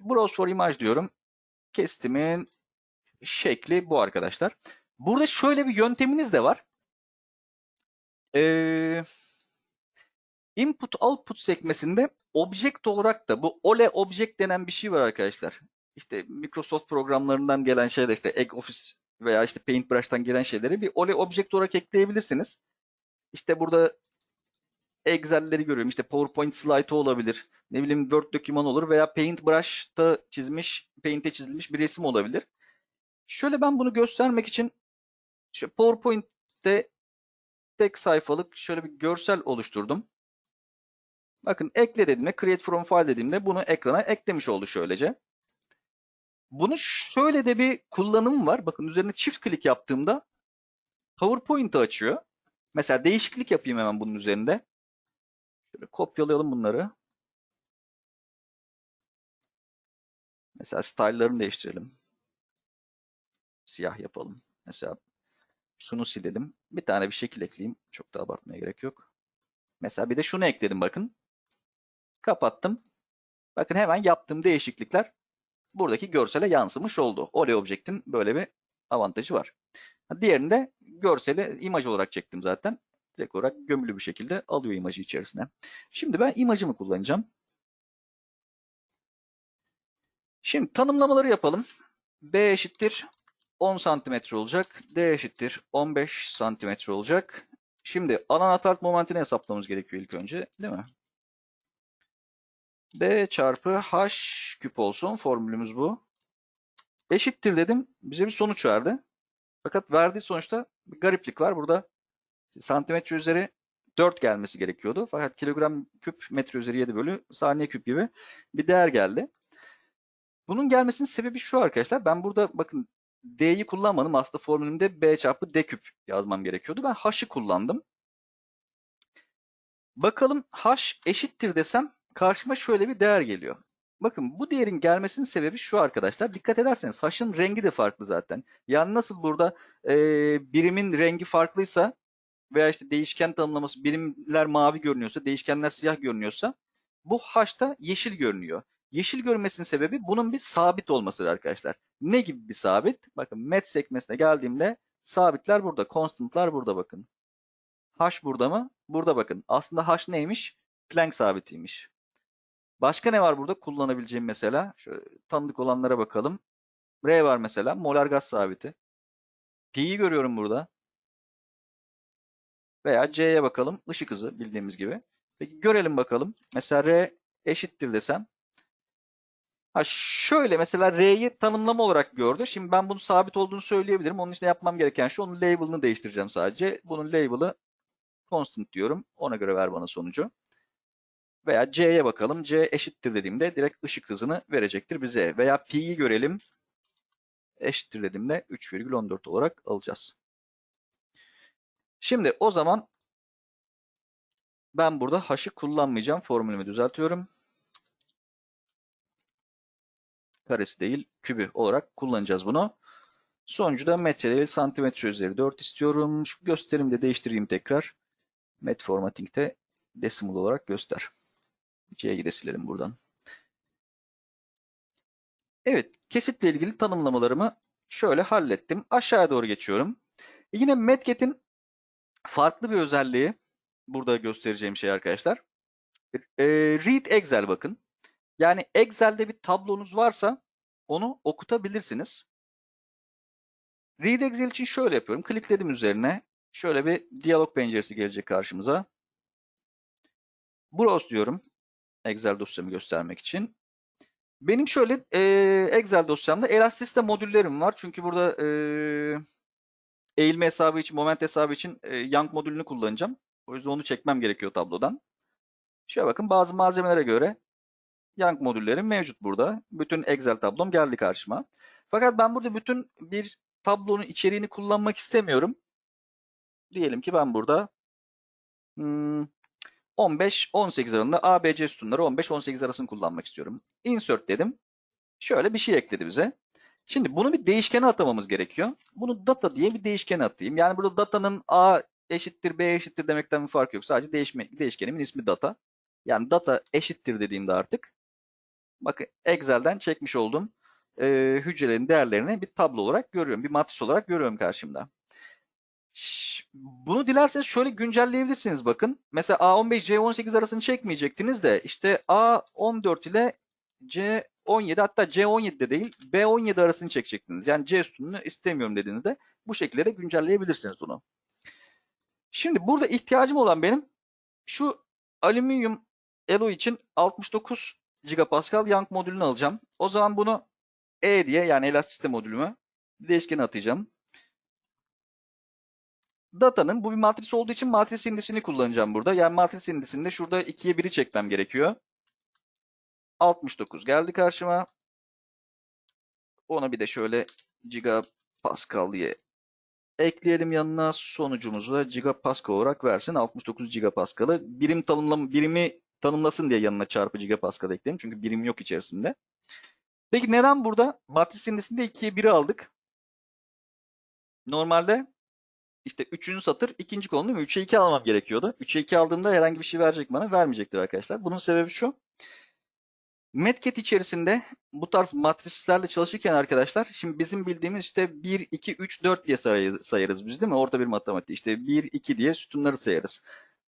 Browse for image diyorum. Kestimin şekli bu arkadaşlar. Burada şöyle bir yönteminiz de var. Ee, input output sekmesinde object olarak da bu ole object denen bir şey var arkadaşlar. İşte Microsoft programlarından gelen şeyler işte Egg Office veya işte Paintbrush'tan gelen şeyleri bir ole object olarak ekleyebilirsiniz. İşte burada Excel'leri görüyorum. İşte PowerPoint slide olabilir. Ne bileyim Word doküman olur veya Paintbrush'ta çizmiş, Paint'e çizilmiş bir resim olabilir. Şöyle ben bunu göstermek için şu PowerPoint'te tek sayfalık şöyle bir görsel oluşturdum. Bakın ekle dediğimde, create from file dediğimde bunu ekrana eklemiş oldu şöylece. Bunu şöyle de bir kullanım var. Bakın üzerine çift klik yaptığımda PowerPoint'i açıyor. Mesela değişiklik yapayım hemen bunun üzerinde. Şöyle kopyalayalım bunları. Mesela style'larını değiştirelim. Siyah yapalım. Mesela şunu silelim. Bir tane bir şekil ekleyeyim. Çok da abartmaya gerek yok. Mesela bir de şunu ekledim bakın. Kapattım. Bakın hemen yaptığım değişiklikler buradaki görsele yansımış oldu. Olay Object'in böyle bir avantajı var. Diğerini de görseli imaj olarak çektim zaten. Direkt olarak gömülü bir şekilde alıyor imajı içerisine. Şimdi ben imajımı kullanacağım. Şimdi tanımlamaları yapalım. B eşittir 10 santimetre olacak. D eşittir 15 santimetre olacak. Şimdi alan atark momentini hesaplamamız gerekiyor ilk önce. Değil mi? B çarpı H küp olsun. Formülümüz bu. Eşittir dedim. Bize bir sonuç verdi. Fakat verdiği sonuçta bir gariplik var. Burada santimetre üzeri 4 gelmesi gerekiyordu. Fakat kilogram küp metre üzeri 7 bölü saniye küp gibi bir değer geldi. Bunun gelmesinin sebebi şu arkadaşlar. Ben burada bakın D'yi kullanmadım. Aslında formülümde B çarpı D küp yazmam gerekiyordu. Ben H'ı kullandım. Bakalım H eşittir desem karşıma şöyle bir değer geliyor. Bakın bu değerin gelmesinin sebebi şu arkadaşlar. Dikkat ederseniz H'ın rengi de farklı zaten. Yani nasıl burada e, birimin rengi farklıysa veya işte değişken tanımlaması birimler mavi görünüyorsa, değişkenler siyah görünüyorsa bu H'ta yeşil görünüyor. Yeşil görünmesinin sebebi bunun bir sabit olmasıdır arkadaşlar. Ne gibi bir sabit? Bakın met sekmesine geldiğimde sabitler burada, constant'lar burada bakın. H burada mı? Burada bakın. Aslında H neymiş? Planck sabitiymiş. Başka ne var burada kullanabileceğim mesela? Şöyle tanıdık olanlara bakalım. R var mesela. Molar gaz sabiti. Pi'yi görüyorum burada. Veya C'ye bakalım. Işık hızı bildiğimiz gibi. Peki görelim bakalım. Mesela R eşittir desem. Ha şöyle mesela R'yi tanımlama olarak gördü. Şimdi ben bunun sabit olduğunu söyleyebilirim. Onun için yapmam gereken şu. Onun label'ını değiştireceğim sadece. Bunun label'ı constant diyorum. Ona göre ver bana sonucu. Veya C'ye bakalım. C eşittir dediğimde direkt ışık hızını verecektir bize. Veya P'yi görelim. Eşittir dediğimde 3,14 olarak alacağız. Şimdi o zaman ben burada H'ı kullanmayacağım. Formülümü düzeltiyorum. Karesi değil kübü olarak kullanacağız bunu. Sonucu metre santimetre üzeri 4 istiyorum. Şu gösterimi de değiştireyim tekrar. Met formatting'de decimal olarak göster. C'yi de silelim buradan. Evet, kesitle ilgili tanımlamalarımı şöyle hallettim. Aşağıya doğru geçiyorum. Yine Metget'in farklı bir özelliği burada göstereceğim şey arkadaşlar. E, read Excel bakın. Yani Excel'de bir tablonuz varsa onu okutabilirsiniz. Read Excel için şöyle yapıyorum. Klikledim üzerine. Şöyle bir diyalog penceresi gelecek karşımıza. Browse diyorum. Excel dosyamı göstermek için. Benim şöyle e, Excel dosyamda Elastic'te modüllerim var. Çünkü burada e, eğilme hesabı için, moment hesabı için e, Young modülünü kullanacağım. O yüzden onu çekmem gerekiyor tablodan. Şöyle bakın bazı malzemelere göre Young modüllerim mevcut burada. Bütün Excel tablom geldi karşıma. Fakat ben burada bütün bir tablonun içeriğini kullanmak istemiyorum. Diyelim ki ben burada hmm, 15-18 arasında ABC sütunları 15-18 arasını kullanmak istiyorum. Insert dedim. Şöyle bir şey ekledi bize. Şimdi bunu bir değişkene atamamız gerekiyor. Bunu data diye bir değişkene atayım. Yani burada datanın A eşittir B eşittir demekten bir fark yok. Sadece değişme, değişkenimin ismi data. Yani data eşittir dediğimde artık bakın Excel'den çekmiş olduğum e, hücrelerin değerlerini bir tablo olarak görüyorum. Bir matris olarak görüyorum karşımda. Bunu dilerseniz şöyle güncelleyebilirsiniz bakın. Mesela A15 C18 arasını çekmeyecektiniz de işte A14 ile C17 hatta C17 de değil B17 arasını çekecektiniz. Yani C sütununu istemiyorum dediğinizde bu şekilde de güncelleyebilirsiniz bunu. Şimdi burada ihtiyacım olan benim şu alüminyum elo için 69 gigapascal Young modülünü alacağım. O zaman bunu E diye yani elastisite modülümü değişkene atacağım. Data'nın bu bir matris olduğu için matris indisini kullanacağım burada. Yani matris indisinde şurada 2'ye 1'i çekmem gerekiyor. 69 geldi karşıma. Ona bir de şöyle gigapascal diye Ekleyelim yanına sonucumuzu da gigapascal olarak versin. 69 gigapascal'ı birim tanımlam birimi tanımlasın diye yanına çarpı gigapascal ekleyelim. Çünkü birim yok içerisinde. Peki neden burada matris indisinde 2'ye 1'i aldık? Normalde işte 3. satır ikinci kolon değil mi? 3'e 2 almam gerekiyordu. 3'e 2 aldığımda herhangi bir şey verecek bana? Vermeyecektir arkadaşlar. Bunun sebebi şu. Metcat içerisinde bu tarz matrislerle çalışırken arkadaşlar şimdi bizim bildiğimiz işte 1, 2, 3, 4 diye sayarız biz değil mi? Orta bir matematik işte 1, 2 diye sütunları sayarız.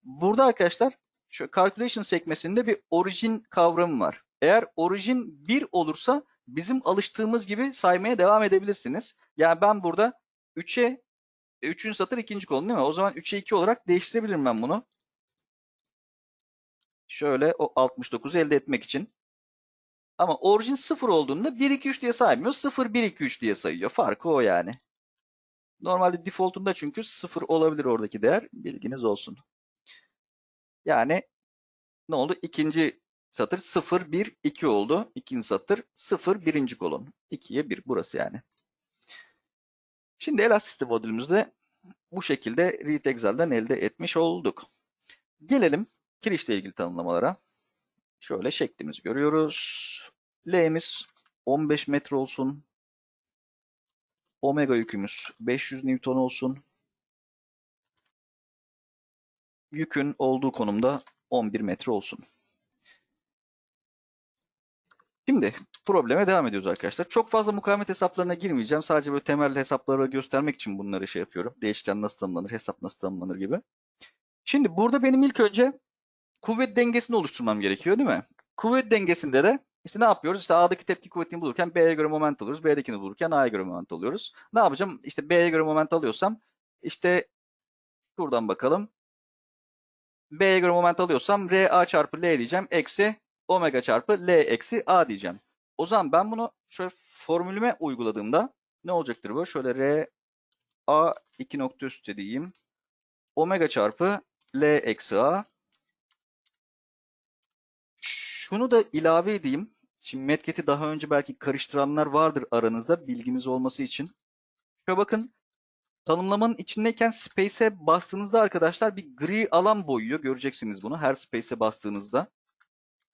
Burada arkadaşlar şu calculation sekmesinde bir orijin kavramı var. Eğer orijin 1 olursa bizim alıştığımız gibi saymaya devam edebilirsiniz. Yani ben burada 3'e 3. satır ikinci kolon değil mi? O zaman 3'e 2 olarak değiştirebilirim ben bunu. Şöyle o 69'u elde etmek için. Ama orijin 0 olduğunda 1, 2, 3 diye saymıyor. 0, 1, 2, 3 diye sayıyor. Farkı o yani. Normalde defaultunda çünkü 0 olabilir oradaki değer. Bilginiz olsun. Yani ne oldu? İkinci satır 0, 1, 2 oldu. İkinci satır 0, birinci kolon. 2'ye 1 burası yani. Şimdi Elasticity modülümüzde bu şekilde read Excel'den elde etmiş olduk. Gelelim kirişle ilgili tanımlamalara. Şöyle şeklimizi görüyoruz. L'miz 15 metre olsun. Omega yükümüz 500 Newton olsun. Yükün olduğu konumda 11 metre olsun. Şimdi probleme devam ediyoruz arkadaşlar. Çok fazla mukavemet hesaplarına girmeyeceğim. Sadece böyle temel hesapları göstermek için bunları şey yapıyorum. Değişken nasıl tanımlanır, hesap nasıl tanımlanır gibi. Şimdi burada benim ilk önce kuvvet dengesini oluşturmam gerekiyor değil mi? Kuvvet dengesinde de işte ne yapıyoruz? İşte A'daki tepki kuvvetini bulurken B'ye göre moment alıyoruz. B'dekini bulurken A'ya göre moment alıyoruz. Ne yapacağım? İşte B'ye göre moment alıyorsam işte şuradan bakalım. B'ye göre moment alıyorsam RA çarpı L diyeceğim. Eksi omega çarpı L eksi A diyeceğim. O zaman ben bunu şöyle formülüme uyguladığımda ne olacaktır bu? Şöyle R A 2 nokta üstü diyeyim. Omega çarpı L eksi A. Şunu da ilave edeyim. Şimdi Medget'i daha önce belki karıştıranlar vardır aranızda bilginiz olması için. Şöyle bakın tanımlamanın içindeyken space'e bastığınızda arkadaşlar bir gri alan boyuyor. Göreceksiniz bunu her space'e bastığınızda.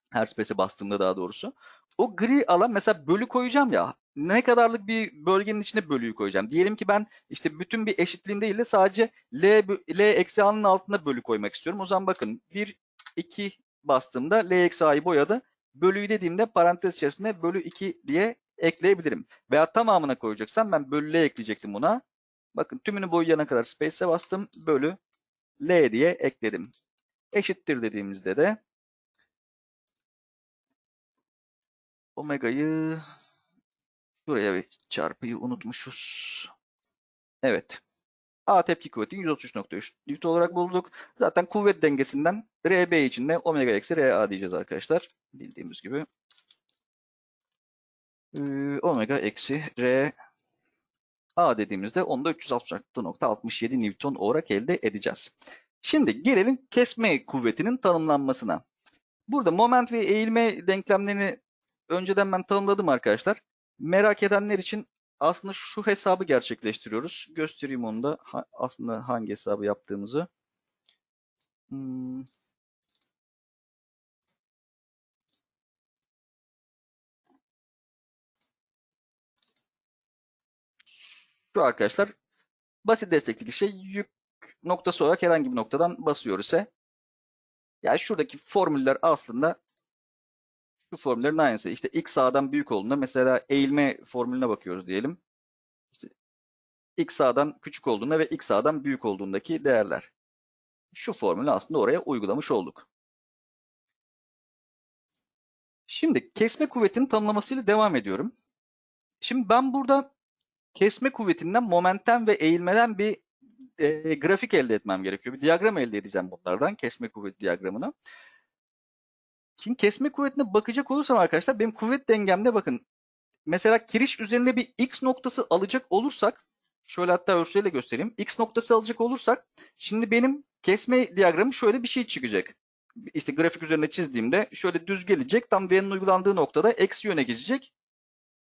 Her space'e bastığımda daha doğrusu. O gri alan mesela bölü koyacağım ya. Ne kadarlık bir bölgenin içine bölüyü koyacağım. Diyelim ki ben işte bütün bir eşitliğin değil de sadece L, L eksi A'nın altında bölü koymak istiyorum. O zaman bakın 1, 2 bastığımda L eksi A'yı boyadı. Bölüyü dediğimde parantez içerisinde bölü 2 diye ekleyebilirim. Veya tamamına koyacaksam ben bölü L ekleyecektim buna. Bakın tümünü boyayana kadar space'e bastım. Bölü L diye ekledim. Eşittir dediğimizde de Omega'yı şuraya bir çarpıyı unutmuşuz. Evet. A tepki kuvveti 133.3 Newton olarak bulduk. Zaten kuvvet dengesinden RB için de omega eksi RA diyeceğiz arkadaşlar. Bildiğimiz gibi. Ee, omega eksi R A dediğimizde onu da 366.67 Newton olarak elde edeceğiz. Şimdi gelelim kesme kuvvetinin tanımlanmasına. Burada moment ve eğilme denklemlerini önceden ben tanımladım arkadaşlar. Merak edenler için aslında şu hesabı gerçekleştiriyoruz. Göstereyim onu da Ha- aslında hangi hesabı yaptığımızı. Hmm. Şu arkadaşlar basit destekli şey yük noktası olarak herhangi bir noktadan basıyor ise yani şuradaki formüller aslında şu formüllerin aynısı. İşte x sağdan büyük olduğunda mesela eğilme formülüne bakıyoruz diyelim. İşte x sağdan küçük olduğunda ve x sağdan büyük olduğundaki değerler. Şu formülü aslında oraya uygulamış olduk. Şimdi kesme kuvvetinin tanımlamasıyla devam ediyorum. Şimdi ben burada kesme kuvvetinden momentten ve eğilmeden bir e, grafik elde etmem gerekiyor. Bir diyagram elde edeceğim bunlardan. Kesme kuvveti diyagramını. Şimdi kesme kuvvetine bakacak olursam arkadaşlar benim kuvvet dengemde bakın mesela kiriş üzerinde bir x noktası alacak olursak şöyle hatta ölçüyle göstereyim. X noktası alacak olursak şimdi benim kesme diyagramı şöyle bir şey çıkacak. İşte grafik üzerinde çizdiğimde şöyle düz gelecek. Tam V'nin uygulandığı noktada eksi yöne gidecek.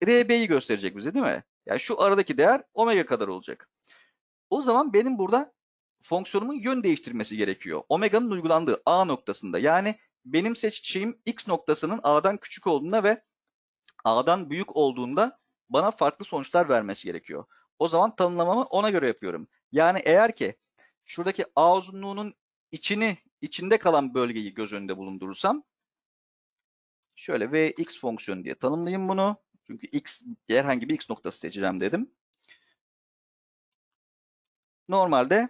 RB'yi gösterecek bize değil mi? Yani şu aradaki değer omega kadar olacak. O zaman benim burada fonksiyonumun yön değiştirmesi gerekiyor. Omega'nın uygulandığı A noktasında. Yani benim seçeceğim X noktasının A'dan küçük olduğunda ve A'dan büyük olduğunda bana farklı sonuçlar vermesi gerekiyor. O zaman tanımlamamı ona göre yapıyorum. Yani eğer ki şuradaki A uzunluğunun içini, içinde kalan bölgeyi göz önünde bulundurursam şöyle Vx fonksiyonu diye tanımlayayım bunu. Çünkü x herhangi bir x noktası seçeceğim dedim. Normalde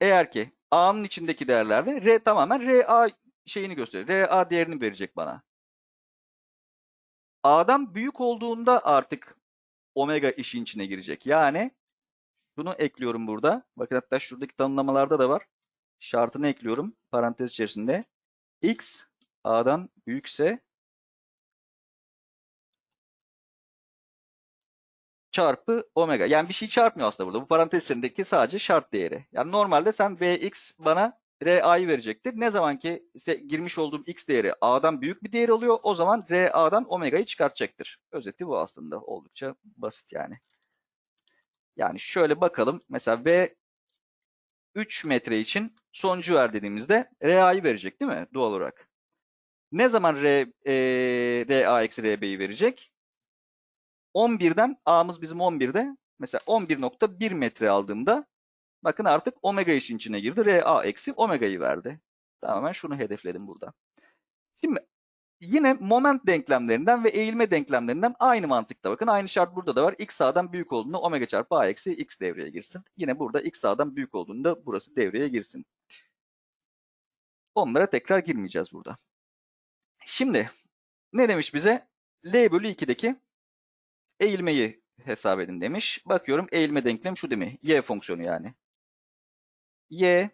eğer ki A'nın içindeki değerlerde R tamamen RA şeyini gösterir. RA değerini verecek bana. A'dan büyük olduğunda artık omega işin içine girecek. Yani bunu ekliyorum burada. Bakın hatta şuradaki tanımlamalarda da var. Şartını ekliyorum parantez içerisinde. X A'dan büyükse çarpı omega. Yani bir şey çarpmıyor aslında burada. Bu parantez içerisindeki sadece şart değeri. Yani normalde sen Vx bana RA'yı verecektir. Ne zaman ki girmiş olduğum X değeri A'dan büyük bir değer oluyor o zaman RA'dan omega'yı çıkartacaktır. Özeti bu aslında. Oldukça basit yani. Yani şöyle bakalım. Mesela V 3 metre için sonucu ver dediğimizde RA'yı verecek değil mi? Doğal olarak. Ne zaman R, e, RA eksi RB'yi verecek? 11'den A'mız bizim 11'de. Mesela 11.1 metre aldığımda bakın artık omega işin içine girdi. RA eksi omega'yı verdi. Tamamen şunu hedefledim burada. Şimdi yine moment denklemlerinden ve eğilme denklemlerinden aynı mantıkta bakın. Aynı şart burada da var. X A'dan büyük olduğunda omega çarpı A eksi X devreye girsin. Yine burada X A'dan büyük olduğunda burası devreye girsin. Onlara tekrar girmeyeceğiz burada. Şimdi ne demiş bize? L bölü 2'deki eğilmeyi hesap edin demiş. Bakıyorum eğilme denklem şu değil mi? Y fonksiyonu yani. Y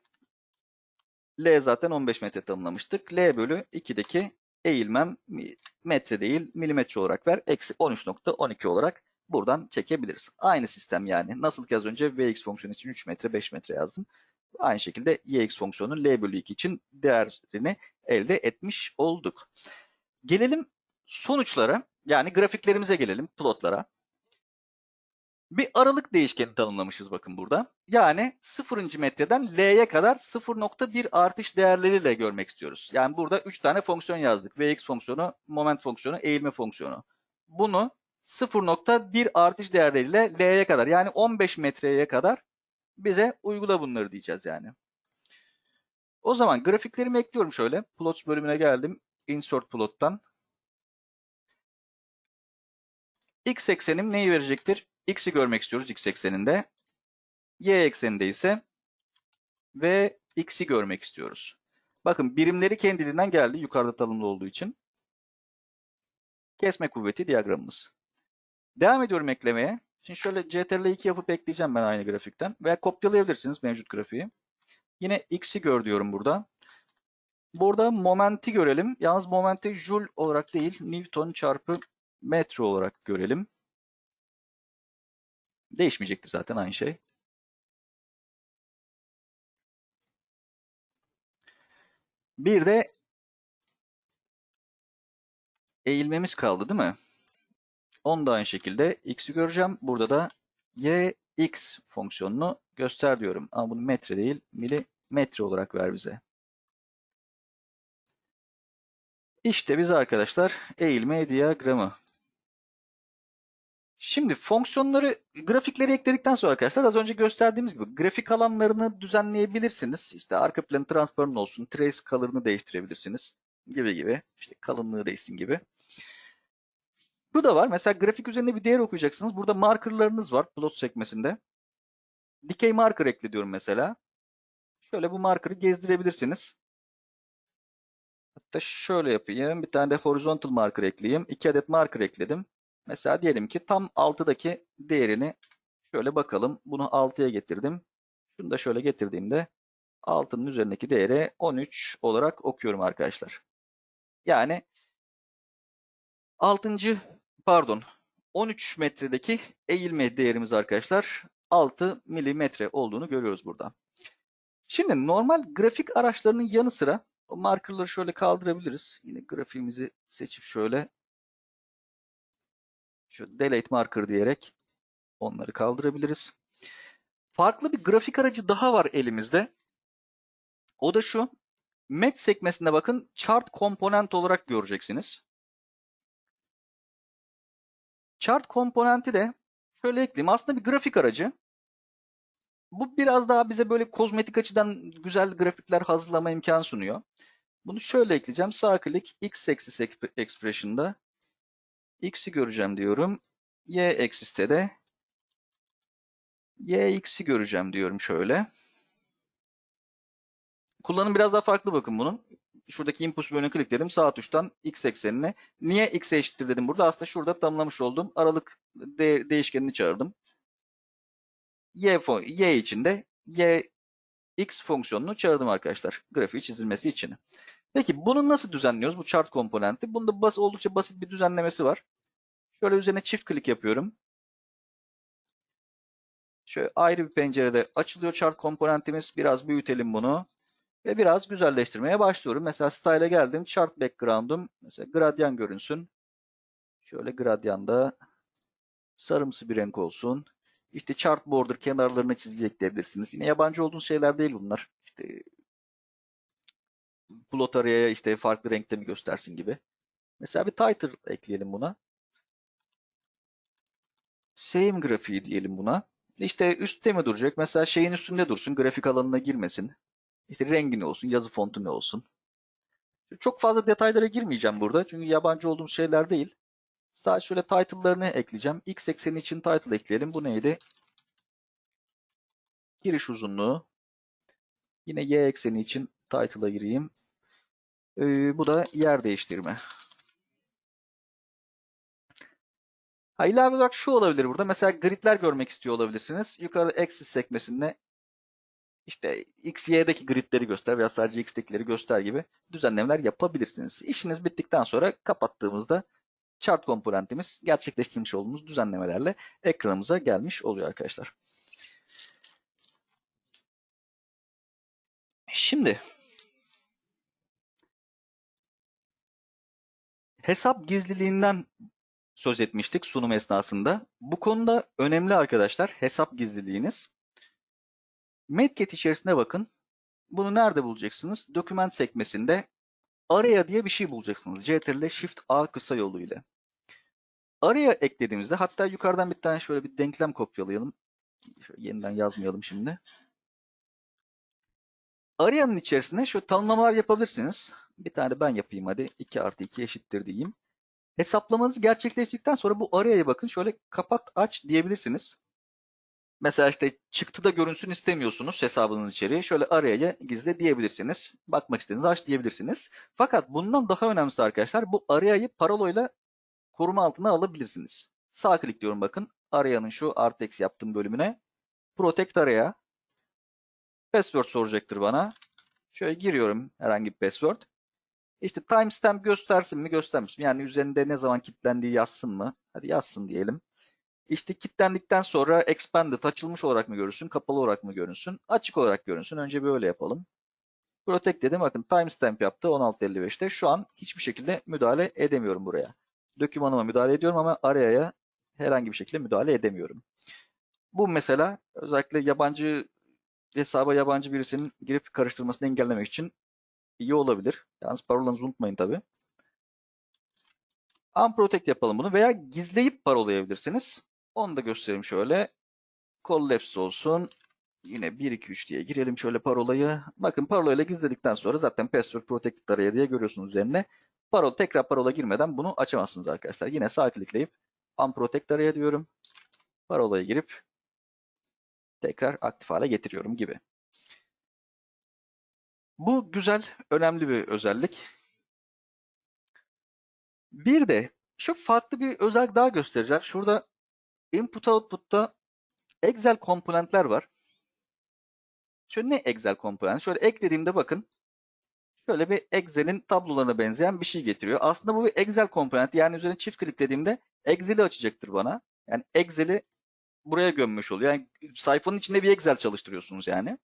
L zaten 15 metre tanımlamıştık. L bölü 2'deki eğilmem metre değil milimetre olarak ver. Eksi 13.12 olarak buradan çekebiliriz. Aynı sistem yani. Nasıl ki az önce Vx fonksiyonu için 3 metre 5 metre yazdım. Aynı şekilde Yx fonksiyonu L bölü 2 için değerini elde etmiş olduk. Gelelim sonuçlara yani grafiklerimize gelelim plotlara. Bir aralık değişkeni tanımlamışız bakın burada. Yani 0. metreden L'ye kadar 0.1 artış değerleriyle görmek istiyoruz. Yani burada 3 tane fonksiyon yazdık. Vx fonksiyonu, moment fonksiyonu, eğilme fonksiyonu. Bunu 0.1 artış değerleriyle L'ye kadar yani 15 metreye kadar bize uygula bunları diyeceğiz yani. O zaman grafiklerimi ekliyorum şöyle. Plots bölümüne geldim. Insert plot'tan. X eksenim neyi verecektir? X'i görmek istiyoruz X ekseninde. Y ekseninde ise ve X'i görmek istiyoruz. Bakın birimleri kendiliğinden geldi yukarıda tanımlı olduğu için. Kesme kuvveti diyagramımız. Devam ediyorum eklemeye. Şimdi şöyle CTRL 2 yapıp ekleyeceğim ben aynı grafikten. Veya kopyalayabilirsiniz mevcut grafiği. Yine X'i gör diyorum burada. Burada momenti görelim. Yalnız momenti joule olarak değil, Newton çarpı metre olarak görelim. Değişmeyecektir zaten aynı şey. Bir de eğilmemiz kaldı değil mi? Onu da aynı şekilde x'i göreceğim. Burada da y x fonksiyonunu göster diyorum. Ama bunu metre değil milimetre olarak ver bize. İşte biz arkadaşlar eğilme diyagramı. Şimdi fonksiyonları, grafikleri ekledikten sonra arkadaşlar az önce gösterdiğimiz gibi grafik alanlarını düzenleyebilirsiniz. İşte arka planı transparan olsun, trace color'ını değiştirebilirsiniz gibi gibi. İşte kalınlığı değişsin gibi. Bu da var. Mesela grafik üzerinde bir değer okuyacaksınız. Burada markerlarınız var plot sekmesinde. Dikey marker ekle diyorum mesela. Şöyle bu marker'ı gezdirebilirsiniz. Hatta şöyle yapayım. Bir tane de horizontal marker ekleyeyim. İki adet marker ekledim. Mesela diyelim ki tam 6'daki değerini şöyle bakalım. Bunu 6'ya getirdim. Şunu da şöyle getirdiğimde 6'nın üzerindeki değeri 13 olarak okuyorum arkadaşlar. Yani 6. pardon 13 metredeki eğilme değerimiz arkadaşlar 6 milimetre olduğunu görüyoruz burada. Şimdi normal grafik araçlarının yanı sıra markerları şöyle kaldırabiliriz. Yine grafiğimizi seçip şöyle şu delete marker diyerek onları kaldırabiliriz. farklı bir grafik aracı daha var elimizde. O da şu. Met sekmesinde bakın chart komponent olarak göreceksiniz. Chart komponenti de şöyle ekleyeyim. Aslında bir grafik aracı. Bu biraz daha bize böyle kozmetik açıdan güzel grafikler hazırlama imkanı sunuyor. Bunu şöyle ekleyeceğim. Sağ klik x axis expression'da x'i göreceğim diyorum. Y axis'te de y x'i göreceğim diyorum şöyle. Kullanım biraz daha farklı bakın bunun. Şuradaki input bölümüne klikledim. Sağ tuştan x eksenine. Niye x'e eşittir dedim burada. Aslında şurada tanımlamış olduğum aralık de değişkenini çağırdım. Y, y için de y x fonksiyonunu çağırdım arkadaşlar. Grafiği çizilmesi için. Peki bunu nasıl düzenliyoruz? Bu chart komponenti. Bunda bas, oldukça basit bir düzenlemesi var. Şöyle üzerine çift klik yapıyorum. Şöyle ayrı bir pencerede açılıyor chart komponentimiz. Biraz büyütelim bunu. Ve biraz güzelleştirmeye başlıyorum. Mesela style'e geldim. Chart background'um mesela gradyan görünsün. Şöyle gradyanda sarımsı bir renk olsun. İşte chart border kenarlarına çizgi ekleyebilirsiniz. Yine yabancı olduğunuz şeyler değil bunlar. İşte plot araya işte farklı renkte mi göstersin gibi. Mesela bir title ekleyelim buna. Same grafiği diyelim buna. İşte üstte mi duracak? Mesela şeyin üstünde dursun. Grafik alanına girmesin. İşte rengi ne olsun, yazı fontu ne olsun. Çok fazla detaylara girmeyeceğim burada. Çünkü yabancı olduğum şeyler değil. Sadece şöyle title'larını ekleyeceğim. X ekseni için title ekleyelim. Bu neydi? Giriş uzunluğu. Yine Y ekseni için title'a gireyim. Ee, bu da yer değiştirme. Ha, ilave olarak şu olabilir burada. Mesela gridler görmek istiyor olabilirsiniz. Yukarıda axis sekmesinde işte X, Y'deki gridleri göster veya sadece X'tekileri göster gibi düzenlemeler yapabilirsiniz. İşiniz bittikten sonra kapattığımızda chart komponentimiz gerçekleştirmiş olduğumuz düzenlemelerle ekranımıza gelmiş oluyor arkadaşlar. Şimdi hesap gizliliğinden söz etmiştik sunum esnasında. Bu konuda önemli arkadaşlar hesap gizliliğiniz. Medcat içerisine bakın. Bunu nerede bulacaksınız? Doküment sekmesinde araya diye bir şey bulacaksınız. Ctrl Shift A kısa yolu ile. Araya eklediğimizde hatta yukarıdan bir tane şöyle bir denklem kopyalayalım. Şöyle yeniden yazmayalım şimdi. Arayanın içerisine şu tanımlamalar yapabilirsiniz. Bir tane ben yapayım hadi. 2 artı 2 eşittir diyeyim. Hesaplamanız gerçekleştikten sonra bu araya bakın şöyle kapat aç diyebilirsiniz. Mesela işte çıktıda görünsün istemiyorsunuz hesabınız içeriği. Şöyle araya gizle diyebilirsiniz. Bakmak istediğiniz aç diyebilirsiniz. Fakat bundan daha önemlisi arkadaşlar bu arayayı parolayla koruma altına alabilirsiniz. Sağ klik diyorum bakın. Arayanın şu artı eksi yaptığım bölümüne. Protect araya. Password soracaktır bana. Şöyle giriyorum herhangi bir password. İşte timestamp göstersin mi göstermesin mi? Yani üzerinde ne zaman kilitlendiği yazsın mı? Hadi yazsın diyelim. İşte kilitlendikten sonra expanded açılmış olarak mı görünsün, kapalı olarak mı görünsün? Açık olarak görünsün. Önce böyle yapalım. Protect dedim. Bakın timestamp yaptı 16.55'te. Şu an hiçbir şekilde müdahale edemiyorum buraya. Dokümanıma müdahale ediyorum ama araya herhangi bir şekilde müdahale edemiyorum. Bu mesela özellikle yabancı hesaba yabancı birisinin girip karıştırmasını engellemek için iyi olabilir. Yalnız parolanızı unutmayın tabi. Unprotect yapalım bunu veya gizleyip parolayabilirsiniz. Onu da göstereyim şöyle. Collapse olsun. Yine 1, 2, 3 diye girelim şöyle parolayı. Bakın parolayla gizledikten sonra zaten password protected araya diye görüyorsunuz üzerine. Parola, tekrar parola girmeden bunu açamazsınız arkadaşlar. Yine sağ klikleyip unprotect araya diyorum. Parolayı girip tekrar aktif hale getiriyorum gibi. Bu güzel, önemli bir özellik. Bir de şu farklı bir özellik daha göstereceğim. Şurada input output'ta Excel komponentler var. Şöyle ne Excel komponent? Şöyle eklediğimde bakın. Şöyle bir Excel'in tablolarına benzeyen bir şey getiriyor. Aslında bu bir Excel komponent. Yani üzerine çift kliklediğimde Excel'i açacaktır bana. Yani Excel'i buraya gömmüş oluyor. Yani sayfanın içinde bir Excel çalıştırıyorsunuz yani.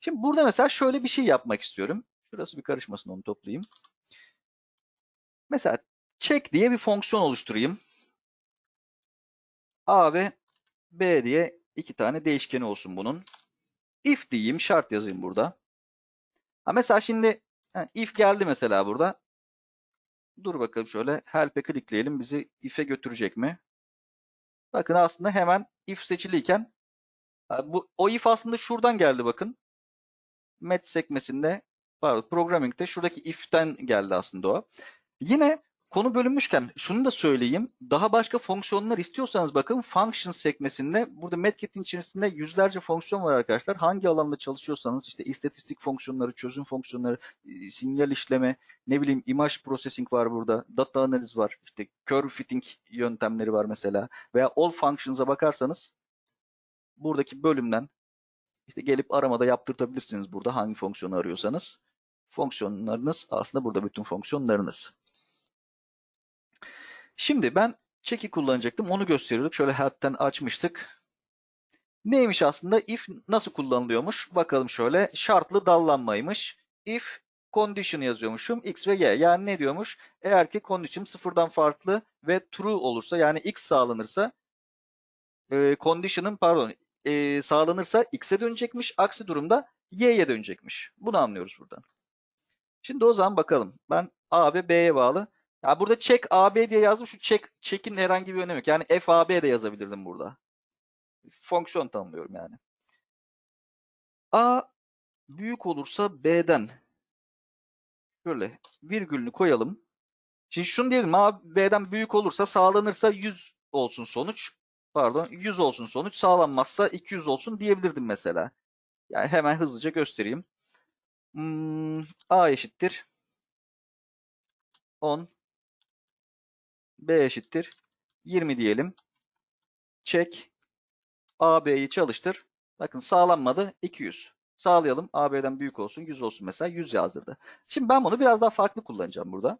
Şimdi burada mesela şöyle bir şey yapmak istiyorum. Şurası bir karışmasın onu toplayayım. Mesela check diye bir fonksiyon oluşturayım. A ve B diye iki tane değişkeni olsun bunun. If diyeyim, şart yazayım burada. Ha mesela şimdi if geldi mesela burada. Dur bakalım şöyle help'e klikleyelim. Bizi if'e götürecek mi? Bakın aslında hemen if seçiliyken ha, bu o if aslında şuradan geldi bakın. Met sekmesinde pardon programming'de şuradaki if'ten geldi aslında o. Yine konu bölünmüşken şunu da söyleyeyim. Daha başka fonksiyonlar istiyorsanız bakın function sekmesinde burada Medkit'in içerisinde yüzlerce fonksiyon var arkadaşlar. Hangi alanda çalışıyorsanız işte istatistik fonksiyonları, çözüm fonksiyonları, e, sinyal işleme, ne bileyim image processing var burada, data analiz var, işte curve fitting yöntemleri var mesela veya all functions'a bakarsanız buradaki bölümden işte gelip aramada yaptırtabilirsiniz burada hangi fonksiyonu arıyorsanız. Fonksiyonlarınız aslında burada bütün fonksiyonlarınız. Şimdi ben check'i kullanacaktım. Onu gösteriyorduk. Şöyle help'ten açmıştık. Neymiş aslında? If nasıl kullanılıyormuş? Bakalım şöyle. Şartlı dallanmaymış. If condition yazıyormuşum. X ve Y. Yani ne diyormuş? Eğer ki condition sıfırdan farklı ve true olursa yani X sağlanırsa e, condition'ın pardon e, sağlanırsa X'e dönecekmiş. Aksi durumda Y'ye dönecekmiş. Bunu anlıyoruz buradan. Şimdi o zaman bakalım. Ben A ve B'ye bağlı. Ya burada check AB diye yazdım. Şu check check'in herhangi bir önemi yok. Yani FAB de yazabilirdim burada. Fonksiyon tanımlıyorum yani. A büyük olursa B'den şöyle virgülünü koyalım. Şimdi şunu diyelim A B'den büyük olursa sağlanırsa 100 olsun sonuç. Pardon 100 olsun sonuç. Sağlanmazsa 200 olsun diyebilirdim mesela. Yani hemen hızlıca göstereyim. Hmm, A eşittir 10 B eşittir 20 diyelim. Çek. AB'yi çalıştır. Bakın sağlanmadı 200. Sağlayalım. AB'den büyük olsun 100 olsun mesela 100 yazdırdı. Şimdi ben bunu biraz daha farklı kullanacağım burada.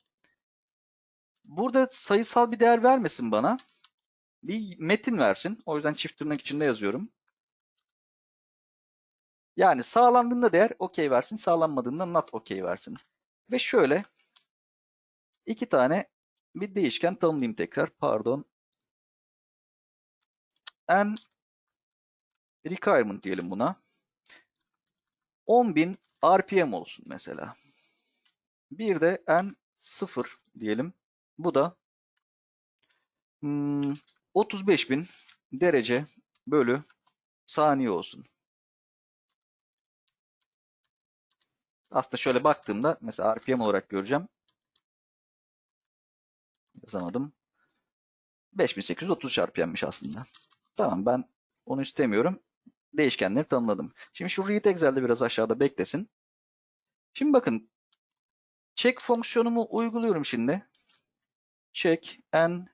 Burada sayısal bir değer vermesin bana. Bir metin versin. O yüzden çift tırnak içinde yazıyorum. Yani sağlandığında değer okey versin. Sağlanmadığında not okey versin. Ve şöyle iki tane bir değişken tanımlayayım tekrar. Pardon. N requirement diyelim buna. 10.000 RPM olsun mesela. Bir de N 0 diyelim. Bu da hmm, 35.000 derece bölü saniye olsun. Aslında şöyle baktığımda mesela RPM olarak göreceğim. Yazamadım. 5830 RPM'miş aslında. Tamam ben onu istemiyorum. Değişkenleri tanımladım. Şimdi şu read Excel'de biraz aşağıda beklesin. Şimdi bakın check fonksiyonumu uyguluyorum şimdi. Check n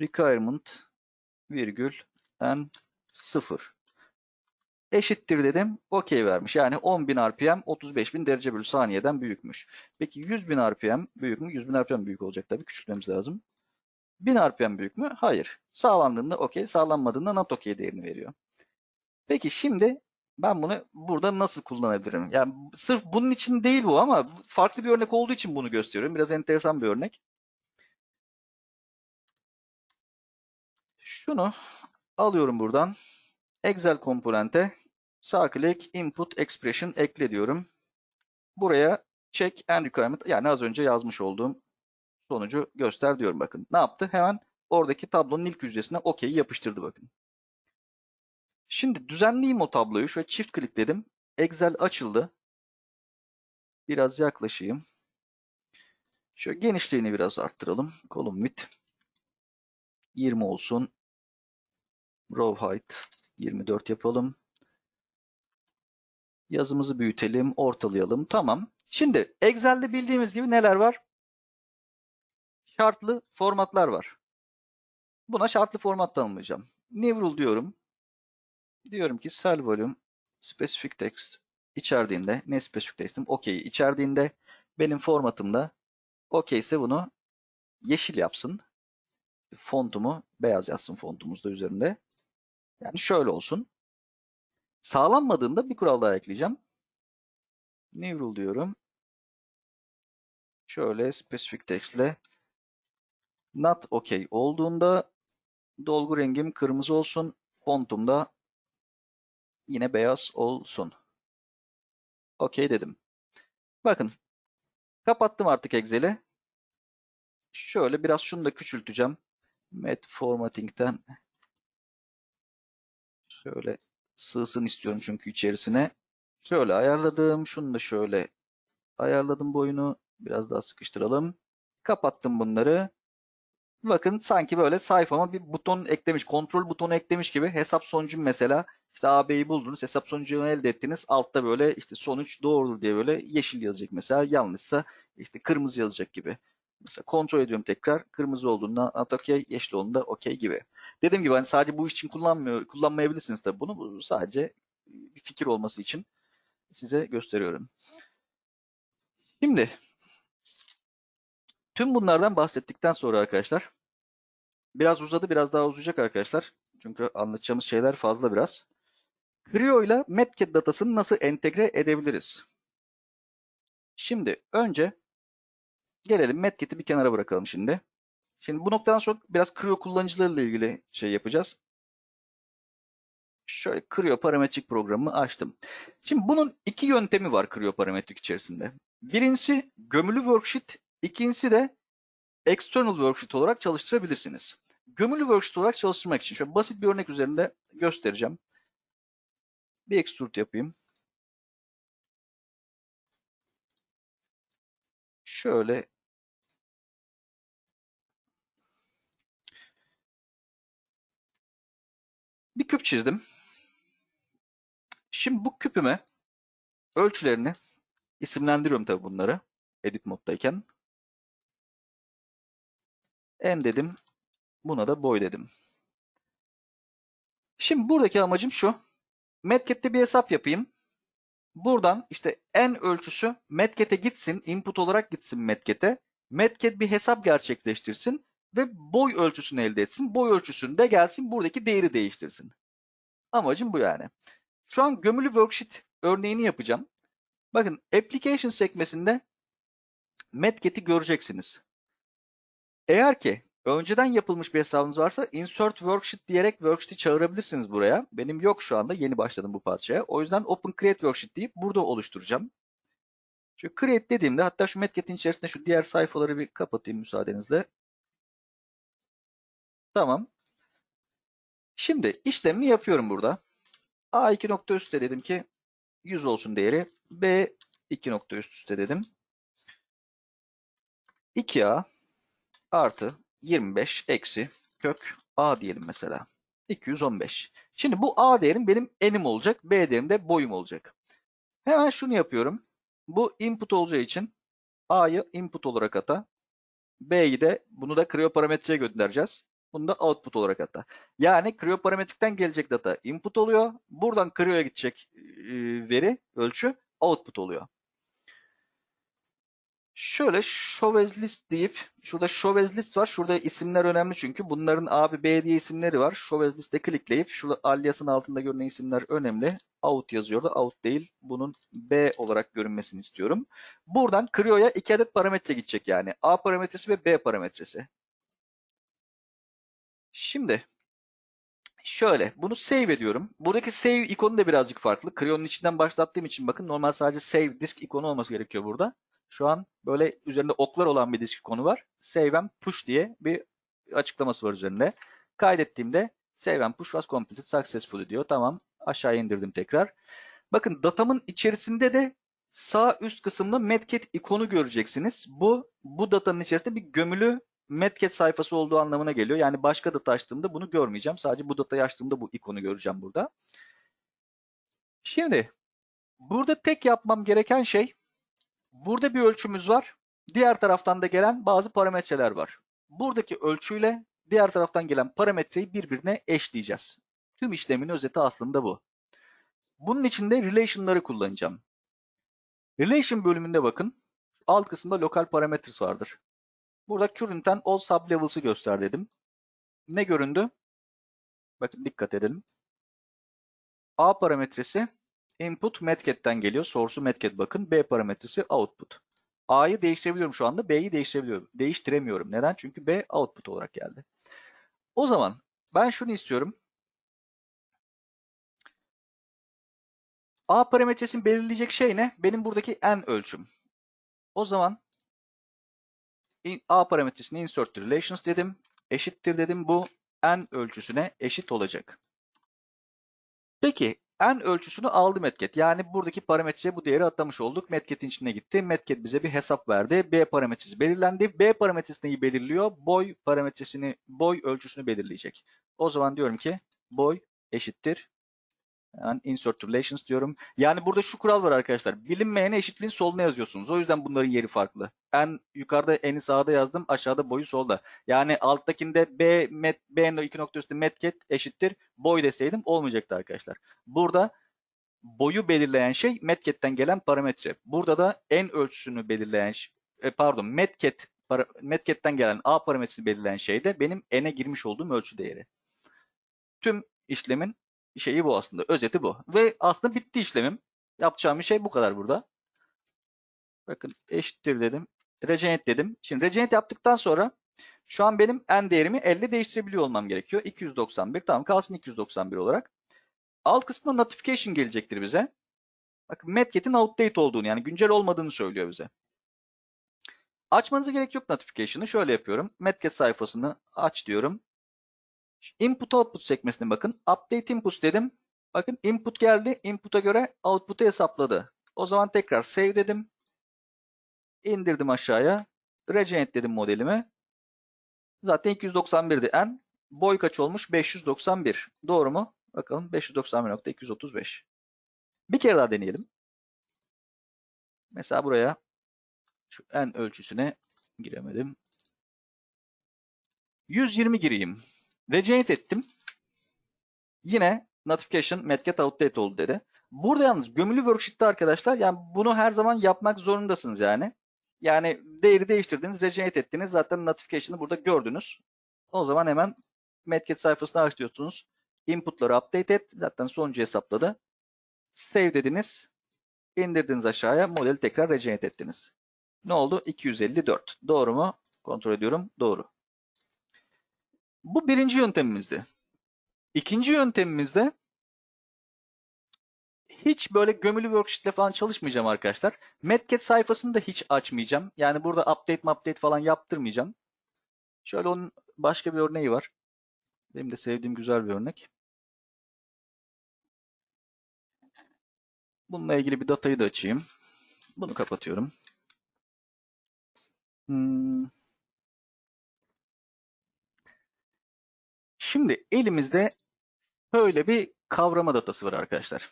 requirement virgül n 0 eşittir dedim. Okey vermiş. Yani 10.000 RPM 35.000 derece bölü saniyeden büyükmüş. Peki 100.000 RPM büyük mü? 100.000 RPM büyük olacak tabii. Küçültmemiz lazım. 1000 RPM büyük mü? Hayır. Sağlandığında okey, sağlanmadığında not okey değerini veriyor. Peki şimdi ben bunu burada nasıl kullanabilirim? Yani sırf bunun için değil bu ama farklı bir örnek olduğu için bunu gösteriyorum. Biraz enteresan bir örnek. Şunu alıyorum buradan. Excel komponente sağ klik input expression ekle diyorum. Buraya check and requirement yani az önce yazmış olduğum sonucu göster diyorum bakın. Ne yaptı? Hemen oradaki tablonun ilk hücresine okey'i yapıştırdı bakın. Şimdi düzenleyeyim o tabloyu. Şöyle çift klikledim. Excel açıldı. Biraz yaklaşayım. Şöyle genişliğini biraz arttıralım. Column width 20 olsun. Row height 24 yapalım. Yazımızı büyütelim, ortalayalım. Tamam. Şimdi Excel'de bildiğimiz gibi neler var? Şartlı formatlar var. Buna şartlı format tanımlayacağım. New rule diyorum. Diyorum ki cell volume specific text içerdiğinde ne specific text'im? Okey içerdiğinde benim formatımda okey ise bunu yeşil yapsın. Fontumu beyaz yazsın fontumuz da üzerinde. Yani şöyle olsun. Sağlanmadığında bir kural daha ekleyeceğim. New rule diyorum. Şöyle specific text ile not okay olduğunda dolgu rengim kırmızı olsun. Fontum da yine beyaz olsun. Okey dedim. Bakın kapattım artık Excel'i. Şöyle biraz şunu da küçülteceğim. Met formatting'den şöyle sığsın istiyorum çünkü içerisine. Şöyle ayarladım. Şunu da şöyle ayarladım boyunu. Biraz daha sıkıştıralım. Kapattım bunları. Bakın sanki böyle sayfama bir buton eklemiş, kontrol butonu eklemiş gibi hesap sonucum mesela işte AB'yi buldunuz, hesap sonucunu elde ettiniz. Altta böyle işte sonuç doğrudur diye böyle yeşil yazacak mesela. Yanlışsa işte kırmızı yazacak gibi. Mesela kontrol ediyorum tekrar. Kırmızı olduğunda at okey, yeşil olduğunda okey gibi. Dediğim gibi hani sadece bu iş için kullanmıyor, kullanmayabilirsiniz tabii bunu. Bu sadece bir fikir olması için size gösteriyorum. Şimdi tüm bunlardan bahsettikten sonra arkadaşlar biraz uzadı, biraz daha uzayacak arkadaşlar. Çünkü anlatacağımız şeyler fazla biraz. Creo ile Metcat datasını nasıl entegre edebiliriz? Şimdi önce gelelim Metcat'i bir kenara bırakalım şimdi. Şimdi bu noktadan sonra biraz Creo kullanıcılarıyla ilgili şey yapacağız. Şöyle Creo parametrik programımı açtım. Şimdi bunun iki yöntemi var Creo parametrik içerisinde. Birincisi gömülü worksheet, ikincisi de external worksheet olarak çalıştırabilirsiniz. Gömülü worksheet olarak çalıştırmak için şöyle basit bir örnek üzerinde göstereceğim. Bir extrude yapayım. Şöyle bir küp çizdim. Şimdi bu küpüme ölçülerini isimlendiriyorum tabii bunları edit moddayken. En dedim. Buna da boy dedim. Şimdi buradaki amacım şu. Metcat'te bir hesap yapayım. Buradan işte en ölçüsü Metcat'e gitsin, input olarak gitsin Metcat'e. Metcat bir hesap gerçekleştirsin ve boy ölçüsünü elde etsin. Boy ölçüsünde gelsin buradaki değeri değiştirsin. Amacım bu yani. Şu an gömülü worksheet örneğini yapacağım. Bakın application sekmesinde Metcat'i göreceksiniz. Eğer ki önceden yapılmış bir hesabınız varsa insert worksheet diyerek worksheet'i çağırabilirsiniz buraya. Benim yok şu anda. Yeni başladım bu parçaya. O yüzden open create worksheet deyip burada oluşturacağım. Şu create dediğimde hatta şu Metcat'in içerisinde şu diğer sayfaları bir kapatayım müsaadenizle. Tamam. Şimdi işlemi yapıyorum burada. A2 nokta üstte dedim ki 100 olsun değeri. B2 nokta üst üste dedim. 2A artı 25 eksi kök A diyelim mesela. 215. Şimdi bu A değerim benim enim olacak. B değerim de boyum olacak. Hemen şunu yapıyorum. Bu input olacağı için A'yı input olarak ata. B'yi de bunu da Creo parametreye göndereceğiz. Bunu da output olarak ata. Yani Creo parametrikten gelecek data input oluyor. Buradan Creo'ya gidecek veri, ölçü output oluyor. Şöyle show list deyip şurada show list var. Şurada isimler önemli çünkü bunların A ve B diye isimleri var. Show list'e klikleyip şurada aliasın altında görünen isimler önemli. Out yazıyor da out değil. Bunun B olarak görünmesini istiyorum. Buradan Creo'ya iki adet parametre gidecek yani. A parametresi ve B parametresi. Şimdi şöyle bunu save ediyorum. Buradaki save ikonu da birazcık farklı. Creo'nun içinden başlattığım için bakın normal sadece save disk ikonu olması gerekiyor burada. Şu an böyle üzerinde oklar olan bir disk konu var. Save and push diye bir açıklaması var üzerinde. Kaydettiğimde save and push was completed successfully diyor. Tamam aşağı indirdim tekrar. Bakın datamın içerisinde de sağ üst kısımda Metcat ikonu göreceksiniz. Bu bu datanın içerisinde bir gömülü Metcat sayfası olduğu anlamına geliyor. Yani başka data açtığımda bunu görmeyeceğim. Sadece bu datayı açtığımda bu ikonu göreceğim burada. Şimdi burada tek yapmam gereken şey Burada bir ölçümüz var. Diğer taraftan da gelen bazı parametreler var. Buradaki ölçüyle diğer taraftan gelen parametreyi birbirine eşleyeceğiz. Tüm işlemin özeti aslında bu. Bunun için de relation'ları kullanacağım. Relation bölümünde bakın. Alt kısımda lokal parameters vardır. Burada current'ten all sublevels'ı göster dedim. Ne göründü? Bakın dikkat edelim. A parametresi Input Metcat'ten geliyor. Source'u Metcat bakın. B parametresi output. A'yı değiştirebiliyorum şu anda. B'yi değiştirebiliyorum. Değiştiremiyorum. Neden? Çünkü B output olarak geldi. O zaman ben şunu istiyorum. A parametresini belirleyecek şey ne? Benim buradaki n ölçüm. O zaman A parametresini insert relations dedim. Eşittir dedim. Bu n ölçüsüne eşit olacak. Peki n ölçüsünü aldı Metket. Yani buradaki parametreye bu değeri atlamış olduk. Metket'in içine gitti. Metket bize bir hesap verdi. B parametresi belirlendi. B parametresi neyi belirliyor? Boy parametresini, boy ölçüsünü belirleyecek. O zaman diyorum ki boy eşittir. Yani insert relations diyorum. Yani burada şu kural var arkadaşlar. Bilinmeyene eşitliğin soluna yazıyorsunuz. O yüzden bunların yeri farklı. En yukarıda eni sağda yazdım. Aşağıda boyu solda. Yani alttakinde B, met, B iki nokta üstü metket eşittir. Boy deseydim olmayacaktı arkadaşlar. Burada boyu belirleyen şey metketten gelen parametre. Burada da en ölçüsünü belirleyen e, pardon metket metketten gelen A parametresini belirleyen şey de benim n'e girmiş olduğum ölçü değeri. Tüm işlemin şeyi bu aslında. Özeti bu. Ve aslında bitti işlemim. Yapacağım bir şey bu kadar burada. Bakın eşittir dedim. Regenerate dedim. Şimdi regenerate yaptıktan sonra şu an benim n değerimi 50 değiştirebiliyor olmam gerekiyor. 291. Tamam kalsın 291 olarak. Alt kısmında notification gelecektir bize. Bakın Medket'in outdate olduğunu yani güncel olmadığını söylüyor bize. Açmanıza gerek yok notification'ı. Şöyle yapıyorum. Medket sayfasını aç diyorum. Input output sekmesine bakın. Update input dedim. Bakın input geldi. Input'a göre output'u hesapladı. O zaman tekrar save dedim. İndirdim aşağıya. Regenerate dedim modelimi. Zaten 291'di n. Boy kaç olmuş? 591. Doğru mu? Bakalım 591.235. Bir kere daha deneyelim. Mesela buraya şu n ölçüsüne giremedim. 120 gireyim. Regenerate ettim. Yine notification metget outdate oldu dedi. Burada yalnız gömülü worksheet'te arkadaşlar yani bunu her zaman yapmak zorundasınız yani. Yani değeri değiştirdiniz, regenerate ettiniz. Zaten notification'ı burada gördünüz. O zaman hemen metget sayfasını açıyorsunuz. Input'ları update et. Zaten sonucu hesapladı. Save dediniz. indirdiniz aşağıya. Modeli tekrar regenerate ettiniz. Ne oldu? 254. Doğru mu? Kontrol ediyorum. Doğru. Bu birinci yöntemimizdi. İkinci yöntemimizde hiç böyle gömülü worksheet'le falan çalışmayacağım arkadaşlar. Medcat sayfasını da hiç açmayacağım. Yani burada update update falan yaptırmayacağım. Şöyle onun başka bir örneği var. Benim de sevdiğim güzel bir örnek. Bununla ilgili bir datayı da açayım. Bunu kapatıyorum. Hmm. Şimdi elimizde böyle bir kavrama datası var arkadaşlar.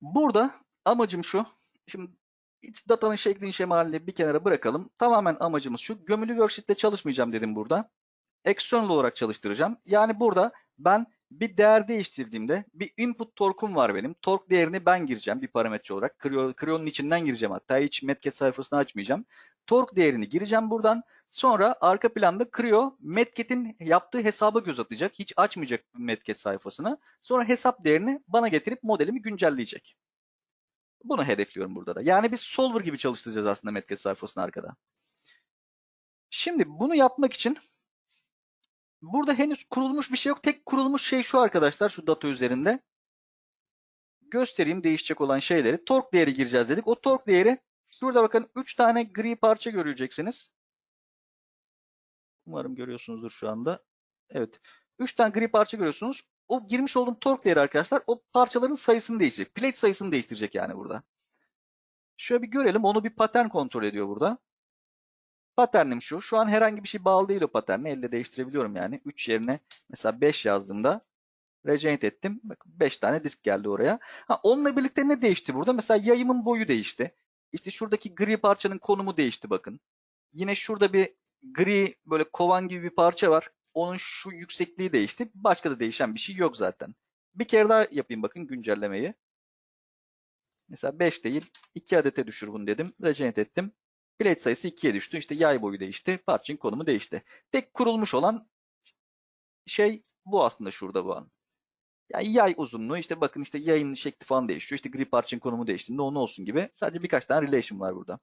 Burada amacım şu. Şimdi iç datanın şeklini şemalini bir kenara bırakalım. Tamamen amacımız şu. Gömülü worksheet'te çalışmayacağım dedim burada. External olarak çalıştıracağım. Yani burada ben bir değer değiştirdiğimde bir input torkum var benim. Tork değerini ben gireceğim bir parametre olarak. Creo, Creo'nun içinden gireceğim hatta. Hiç Metcat sayfasını açmayacağım. Tork değerini gireceğim buradan. Sonra arka planda Creo Metcat'in yaptığı hesaba göz atacak. Hiç açmayacak Metcat sayfasını. Sonra hesap değerini bana getirip modelimi güncelleyecek. Bunu hedefliyorum burada da. Yani biz solver gibi çalıştıracağız aslında Metcat sayfasını arkada. Şimdi bunu yapmak için burada henüz kurulmuş bir şey yok. Tek kurulmuş şey şu arkadaşlar şu data üzerinde. Göstereyim değişecek olan şeyleri. Tork değeri gireceğiz dedik. O tork değeri şurada bakın 3 tane gri parça göreceksiniz. Umarım görüyorsunuzdur şu anda. Evet. 3 tane gri parça görüyorsunuz. O girmiş olduğum tork değeri arkadaşlar o parçaların sayısını değiştirecek. Plate sayısını değiştirecek yani burada. Şöyle bir görelim. Onu bir patern kontrol ediyor burada. Paternim şu. Şu an herhangi bir şey bağlı değil o paterni. Elle değiştirebiliyorum yani. 3 yerine mesela 5 yazdığımda regenerate ettim. Bakın 5 tane disk geldi oraya. Ha, onunla birlikte ne değişti burada? Mesela yayımın boyu değişti. İşte şuradaki gri parçanın konumu değişti bakın. Yine şurada bir gri böyle kovan gibi bir parça var. Onun şu yüksekliği değişti. Başka da değişen bir şey yok zaten. Bir kere daha yapayım bakın güncellemeyi. Mesela 5 değil 2 adete düşür bunu dedim. Regenerate ettim. Plate sayısı 2'ye düştü. İşte yay boyu değişti. Parçanın konumu değişti. Tek kurulmuş olan şey bu aslında şurada bu an. Yani yay uzunluğu işte bakın işte yayın şekli falan değişiyor. İşte gri parçanın konumu değiştiğinde onun olsun gibi. Sadece birkaç tane relation var burada.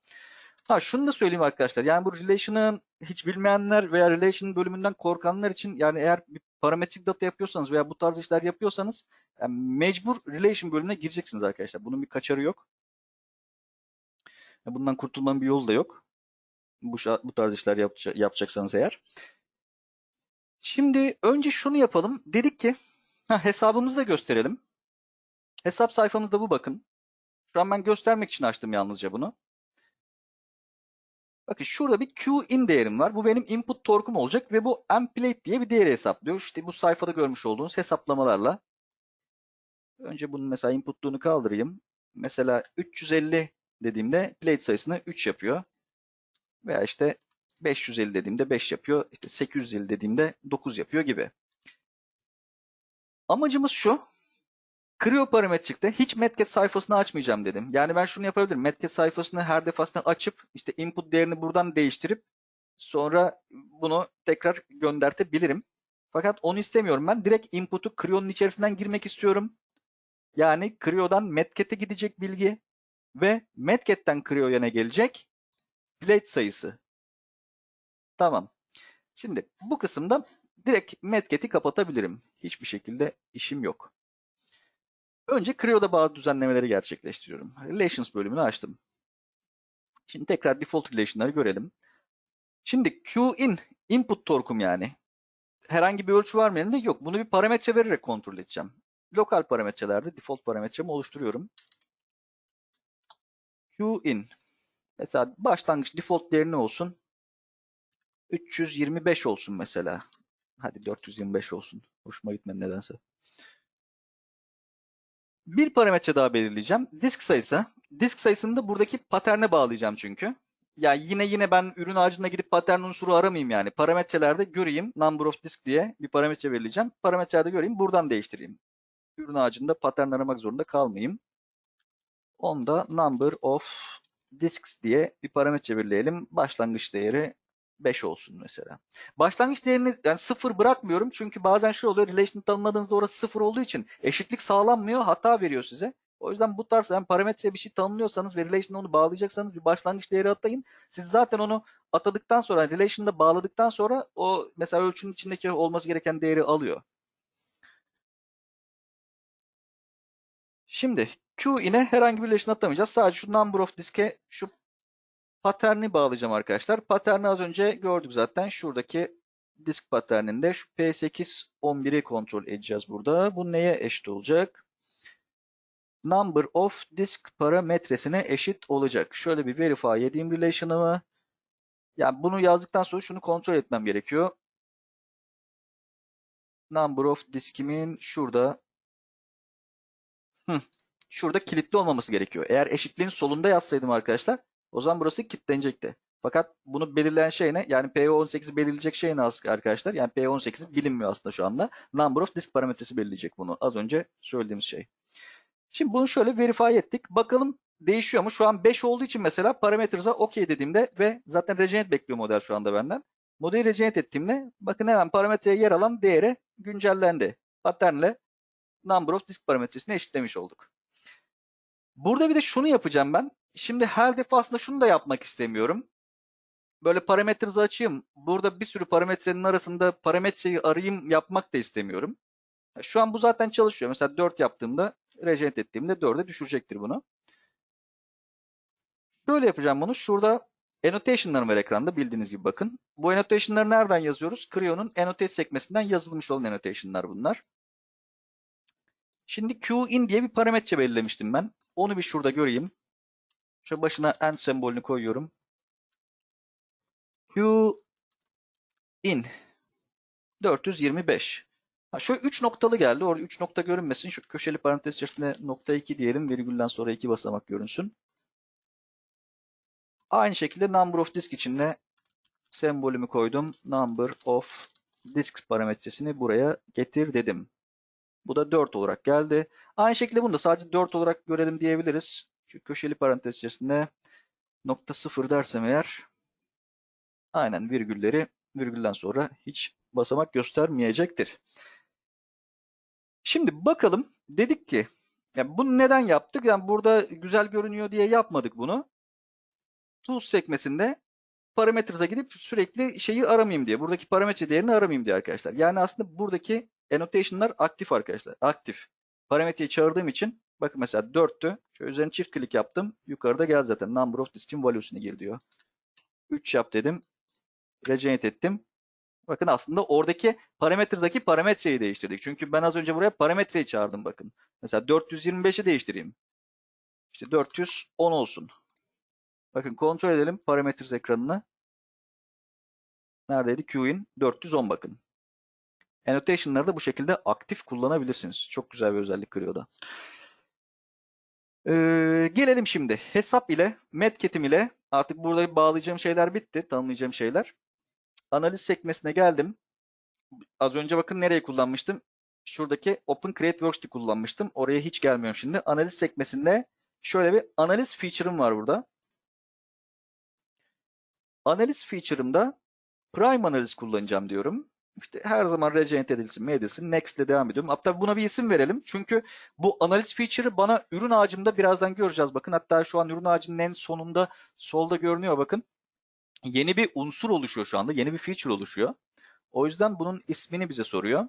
Ha şunu da söyleyeyim arkadaşlar. Yani bu relation'ın hiç bilmeyenler veya relation bölümünden korkanlar için yani eğer bir parametrik data yapıyorsanız veya bu tarz işler yapıyorsanız yani mecbur relation bölümüne gireceksiniz arkadaşlar. Bunun bir kaçarı yok. Bundan kurtulmanın bir yolu da yok. Bu, bu tarz işler yapacaksanız eğer. Şimdi önce şunu yapalım. Dedik ki ha, hesabımızı da gösterelim. Hesap sayfamızda bu bakın. Şu an ben göstermek için açtım yalnızca bunu. Bakın şurada bir Q-in değerim var. Bu benim input torkum olacak ve bu mplate diye bir değeri hesaplıyor. İşte bu sayfada görmüş olduğunuz hesaplamalarla. Önce bunun mesela inputluğunu kaldırayım. Mesela 350 dediğimde plate sayısını 3 yapıyor. Veya işte 550 dediğimde 5 yapıyor. İşte 850 dediğimde 9 yapıyor gibi. Amacımız şu. Creo parametrikte hiç Metget sayfasını açmayacağım dedim. Yani ben şunu yapabilirim. Metget sayfasını her defasında açıp işte input değerini buradan değiştirip sonra bunu tekrar göndertebilirim. Fakat onu istemiyorum ben. Direkt input'u Creo'nun içerisinden girmek istiyorum. Yani Creo'dan Metget'e gidecek bilgi ve Metget'ten Creo'ya ne gelecek? Plate sayısı. Tamam. Şimdi bu kısımda direkt Metget'i kapatabilirim. Hiçbir şekilde işim yok. Önce Creo'da bazı düzenlemeleri gerçekleştiriyorum. Relations bölümünü açtım. Şimdi tekrar default relation'ları görelim. Şimdi Qin input torkum yani. Herhangi bir ölçü var mı elinde? Yok. Bunu bir parametre vererek kontrol edeceğim. Lokal parametrelerde default parametremi oluşturuyorum. Qin. Mesela başlangıç default değeri ne olsun? 325 olsun mesela. Hadi 425 olsun. Hoşuma gitmedi nedense. Bir parametre daha belirleyeceğim. Disk sayısı. Disk sayısını da buradaki paterne bağlayacağım çünkü. Yani yine yine ben ürün ağacına gidip patern unsuru aramayayım yani. Parametrelerde göreyim. Number of disk diye bir parametre belirleyeceğim. Parametrelerde göreyim. Buradan değiştireyim. Ürün ağacında patern aramak zorunda kalmayayım. Onda number of disks diye bir parametre belirleyelim. Başlangıç değeri 5 olsun mesela. Başlangıç değerini yani sıfır bırakmıyorum çünkü bazen şu oluyor relation tanımladığınızda orası sıfır olduğu için eşitlik sağlanmıyor hata veriyor size. O yüzden bu tarz yani parametreye bir şey tanımlıyorsanız ve relation'a onu bağlayacaksanız bir başlangıç değeri atayın. Siz zaten onu atadıktan sonra relation'da bağladıktan sonra o mesela ölçünün içindeki olması gereken değeri alıyor. Şimdi Q ile herhangi bir relation atamayacağız. Sadece şu number of disk'e şu paterni bağlayacağım arkadaşlar. Paterni az önce gördük zaten. Şuradaki disk paterninde şu P8 11'i kontrol edeceğiz burada. Bu neye eşit olacak? Number of disk parametresine eşit olacak. Şöyle bir verify edeyim relation'ımı. Yani bunu yazdıktan sonra şunu kontrol etmem gerekiyor. Number of diskimin şurada şurada kilitli olmaması gerekiyor. Eğer eşitliğin solunda yazsaydım arkadaşlar o zaman burası kilitlenecekti. Fakat bunu belirleyen şey ne? Yani PO18'i belirleyecek şey ne arkadaşlar? Yani PO18 bilinmiyor aslında şu anda. Number of disk parametresi belirleyecek bunu. Az önce söylediğimiz şey. Şimdi bunu şöyle verify ettik. Bakalım değişiyor mu? Şu an 5 olduğu için mesela parametres'a OK dediğimde ve zaten regenerate bekliyor model şu anda benden. Modeli regenerate ettiğimde bakın hemen parametreye yer alan değeri güncellendi. Patternle number of disk parametresini eşitlemiş olduk. Burada bir de şunu yapacağım ben. Şimdi her defasında şunu da yapmak istemiyorum. Böyle parametresi açayım. Burada bir sürü parametrenin arasında parametreyi arayayım yapmak da istemiyorum. Şu an bu zaten çalışıyor. Mesela 4 yaptığımda regenerate ettiğimde 4'e düşürecektir bunu. Şöyle yapacağım bunu. Şurada annotation'larım var ekranda bildiğiniz gibi bakın. Bu annotation'ları nereden yazıyoruz? Creo'nun annotate sekmesinden yazılmış olan annotation'lar bunlar. Şimdi Qin diye bir parametre belirlemiştim ben. Onu bir şurada göreyim. Şu başına end sembolünü koyuyorum. Qin 425. Ha, şöyle 3 noktalı geldi. Orada 3 nokta görünmesin. Şu köşeli parantez içerisinde nokta 2 diyelim. Virgülden sonra 2 basamak görünsün. Aynı şekilde number of disk içinde sembolümü koydum. Number of disk parametresini buraya getir dedim. Bu da 4 olarak geldi. Aynı şekilde bunu da sadece 4 olarak görelim diyebiliriz. Köşeli parantez içerisinde nokta 0 dersem eğer aynen virgülleri virgülden sonra hiç basamak göstermeyecektir. Şimdi bakalım dedik ki yani bunu neden yaptık? Yani burada güzel görünüyor diye yapmadık bunu. Tools sekmesinde parametres'e gidip sürekli şeyi aramayayım diye. Buradaki parametre değerini aramayayım diye arkadaşlar. Yani aslında buradaki annotation'lar aktif arkadaşlar. Aktif. Parametreyi çağırdığım için bakın mesela 4'tü. Şöyle üzerine çift klik yaptım. Yukarıda geldi zaten. Number of disk'in value'suna gir diyor. 3 yap dedim. Regenerate ettim. Bakın aslında oradaki parametredeki parametreyi değiştirdik. Çünkü ben az önce buraya parametreyi çağırdım bakın. Mesela 425'i değiştireyim. İşte 410 olsun. Bakın kontrol edelim parametres ekranını. Neredeydi? Q'in 410 bakın. Annotation'ları da bu şekilde aktif kullanabilirsiniz. Çok güzel bir özellik Creo'da. Ee, gelelim şimdi hesap ile Medket'im ile artık burada bağlayacağım şeyler bitti. Tanımlayacağım şeyler. Analiz sekmesine geldim. Az önce bakın nereye kullanmıştım? Şuradaki Open Create Works'te kullanmıştım. Oraya hiç gelmiyorum şimdi. Analiz sekmesinde şöyle bir analiz feature'ım var burada. Analiz feature'ımda Prime analiz kullanacağım diyorum. İşte her zaman regenerate edilsin mi edilsin. Next ile devam ediyorum. Hatta buna bir isim verelim. Çünkü bu analiz feature'ı bana ürün ağacımda birazdan göreceğiz. Bakın hatta şu an ürün ağacının en sonunda solda görünüyor bakın. Yeni bir unsur oluşuyor şu anda. Yeni bir feature oluşuyor. O yüzden bunun ismini bize soruyor.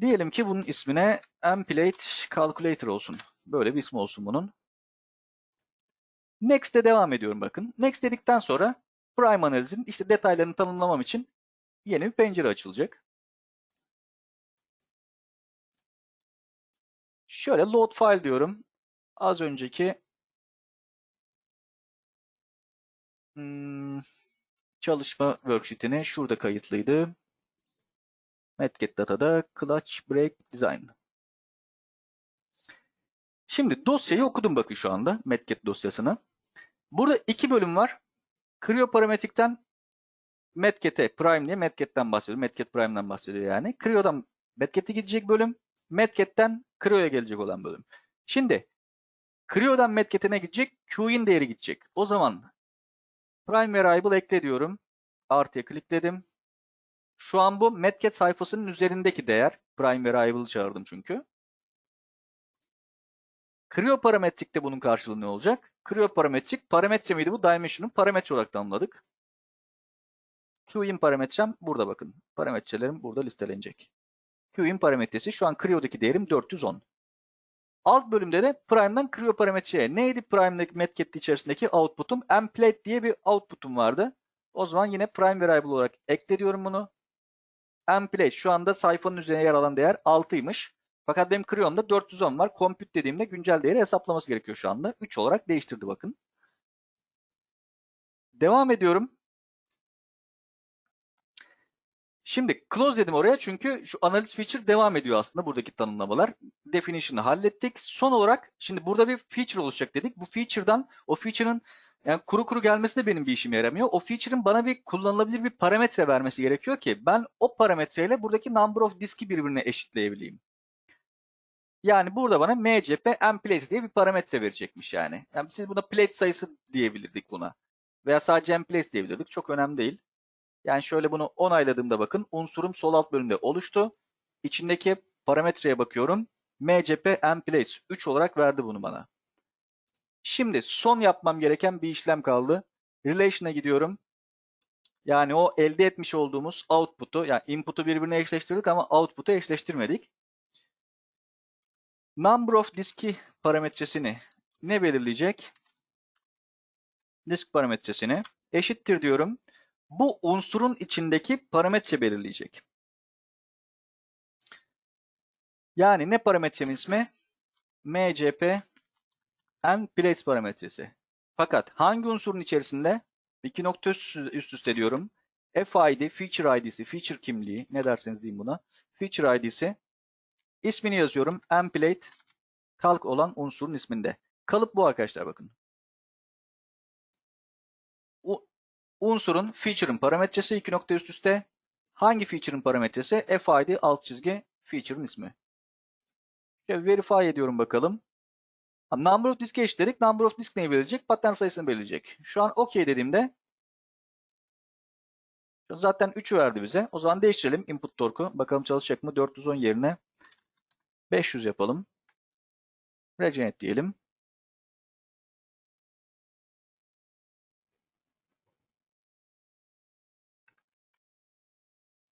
Diyelim ki bunun ismine Amplate Calculator olsun. Böyle bir ismi olsun bunun. Next'e devam ediyorum bakın. Next dedikten sonra Prime analizin işte detaylarını tanımlamam için yeni bir pencere açılacak. Şöyle load file diyorum. Az önceki hmm, çalışma worksheet'ine şurada kayıtlıydı. Medget Data'da Clutch Break Design. Şimdi dosyayı okudum bakın şu anda Medget dosyasını. Burada iki bölüm var. Creo parametrikten Medget'e Prime diye Medget'ten bahsediyor. Medget Prime'den bahsediyor yani. Creo'dan Medget'e gidecek bölüm. Medget'ten Creo'ya gelecek olan bölüm. Şimdi Creo'dan Medget'e ne gidecek? Q'in değeri gidecek. O zaman Prime Variable ekle diyorum. Artıya klikledim. Şu an bu Medget sayfasının üzerindeki değer. Prime Variable'ı çağırdım çünkü. Creo parametrikte bunun karşılığı ne olacak? Creo parametrik parametre miydi bu? Dimension'ın parametre olarak tanımladık. Qin parametrem burada bakın. Parametrelerim burada listelenecek. Qin parametresi şu an Creo'daki değerim 410. Alt bölümde de Prime'dan Creo parametreye. Neydi Prime'daki Medkit içerisindeki output'um? Mplate diye bir output'um vardı. O zaman yine Prime Variable olarak ekle diyorum bunu. Mplate şu anda sayfanın üzerine yer alan değer 6'ymış. Fakat benim Creo'mda 410 var. Compute dediğimde güncel değeri hesaplaması gerekiyor şu anda. 3 olarak değiştirdi bakın. Devam ediyorum. Şimdi close dedim oraya çünkü şu analiz feature devam ediyor aslında buradaki tanımlamalar. Definition'ı hallettik. Son olarak şimdi burada bir feature oluşacak dedik. Bu feature'dan o feature'ın yani kuru kuru gelmesi de benim bir işime yaramıyor. O feature'ın bana bir kullanılabilir bir parametre vermesi gerekiyor ki ben o parametreyle buradaki number of disk'i birbirine eşitleyebileyim. Yani burada bana mcp mplace diye bir parametre verecekmiş yani. Yani siz buna plate sayısı diyebilirdik buna. Veya sadece mplace diyebilirdik. Çok önemli değil. Yani şöyle bunu onayladığımda bakın unsurum sol alt bölümde oluştu. İçindeki parametreye bakıyorum. mcp mplace 3 olarak verdi bunu bana. Şimdi son yapmam gereken bir işlem kaldı. Relation'a gidiyorum. Yani o elde etmiş olduğumuz output'u yani input'u birbirine eşleştirdik ama output'u eşleştirmedik. Number of disk'i parametresini ne belirleyecek? Disk parametresini eşittir diyorum. Bu unsurun içindeki parametre belirleyecek. Yani ne parametremin ismi? mcp and place parametresi. Fakat hangi unsurun içerisinde? İki nokta üst üste diyorum. FID, feature ID'si, feature kimliği ne derseniz diyeyim buna. Feature ID'si İsmini yazıyorum. Mplate kalk olan unsurun isminde. Kalıp bu arkadaşlar bakın. U unsurun feature'ın parametresi iki nokta üst üste. Hangi feature'ın parametresi? FID alt çizgi feature'ın ismi. Şöyle verify ediyorum bakalım. Number of disk'e eşitledik. Number of disk neyi belirleyecek? Pattern sayısını belirleyecek. Şu an OK dediğimde zaten 3'ü verdi bize. O zaman değiştirelim input torku. Bakalım çalışacak mı? 410 yerine 500 yapalım. Regenerate diyelim.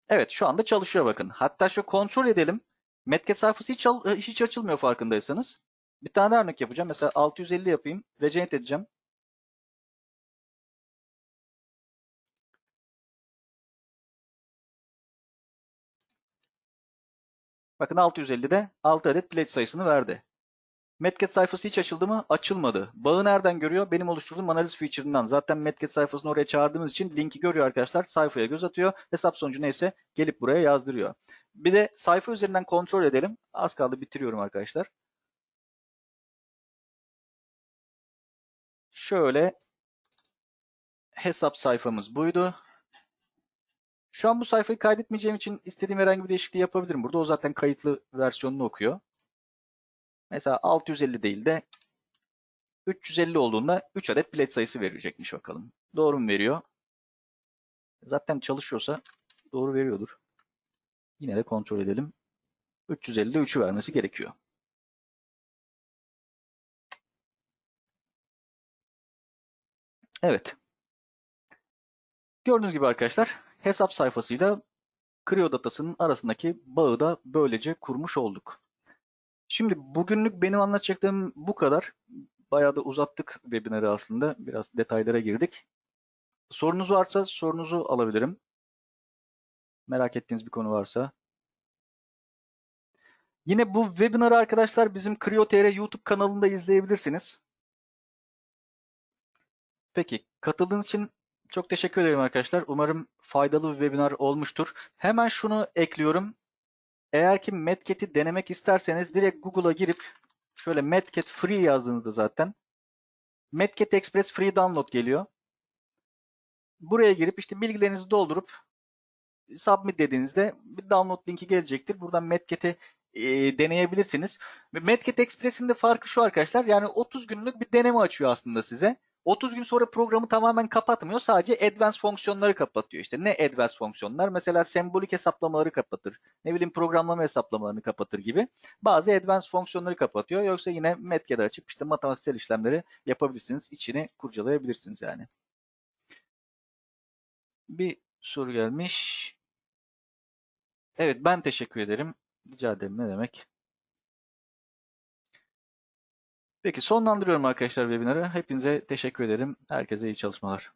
Evet şu anda çalışıyor bakın. Hatta şu kontrol edelim. Metket sayfası hiç, al- hiç açılmıyor farkındaysanız. Bir tane daha örnek yapacağım. Mesela 650 yapayım. Regenerate edeceğim. Bakın 650'de 6 adet plate sayısını verdi. Metket sayfası hiç açıldı mı? Açılmadı. Bağı nereden görüyor? Benim oluşturduğum analiz feature'ından. Zaten Metket sayfasını oraya çağırdığımız için linki görüyor arkadaşlar. Sayfaya göz atıyor. Hesap sonucu neyse gelip buraya yazdırıyor. Bir de sayfa üzerinden kontrol edelim. Az kaldı bitiriyorum arkadaşlar. Şöyle hesap sayfamız buydu. Şu an bu sayfayı kaydetmeyeceğim için istediğim herhangi bir değişikliği yapabilirim. Burada o zaten kayıtlı versiyonunu okuyor. Mesela 650 değil de 350 olduğunda 3 adet plate sayısı verecekmiş bakalım. Doğru mu veriyor? Zaten çalışıyorsa doğru veriyordur. Yine de kontrol edelim. 350'de 3'ü vermesi gerekiyor. Evet. Gördüğünüz gibi arkadaşlar hesap sayfasıyla Creo datasının arasındaki bağı da böylece kurmuş olduk. Şimdi bugünlük benim anlatacaklarım bu kadar. Bayağı da uzattık webinarı aslında. Biraz detaylara girdik. Sorunuz varsa sorunuzu alabilirim. Merak ettiğiniz bir konu varsa. Yine bu webinarı arkadaşlar bizim Creo.tr YouTube kanalında izleyebilirsiniz. Peki katıldığınız için çok teşekkür ederim arkadaşlar. Umarım faydalı bir webinar olmuştur. Hemen şunu ekliyorum. Eğer ki Medket'i denemek isterseniz direkt Google'a girip şöyle Medket Free yazdığınızda zaten Medket Express Free Download geliyor. Buraya girip işte bilgilerinizi doldurup submit dediğinizde bir download linki gelecektir. Buradan Medket'i e, deneyebilirsiniz. Medket Express'in de farkı şu arkadaşlar. Yani 30 günlük bir deneme açıyor aslında size. 30 gün sonra programı tamamen kapatmıyor. Sadece advanced fonksiyonları kapatıyor. İşte ne advanced fonksiyonlar? Mesela sembolik hesaplamaları kapatır. Ne bileyim programlama hesaplamalarını kapatır gibi. Bazı advanced fonksiyonları kapatıyor. Yoksa yine Medket'i açıp işte matematiksel işlemleri yapabilirsiniz. İçini kurcalayabilirsiniz yani. Bir soru gelmiş. Evet ben teşekkür ederim. Rica ederim ne demek. Peki sonlandırıyorum arkadaşlar webinarı. Hepinize teşekkür ederim. Herkese iyi çalışmalar.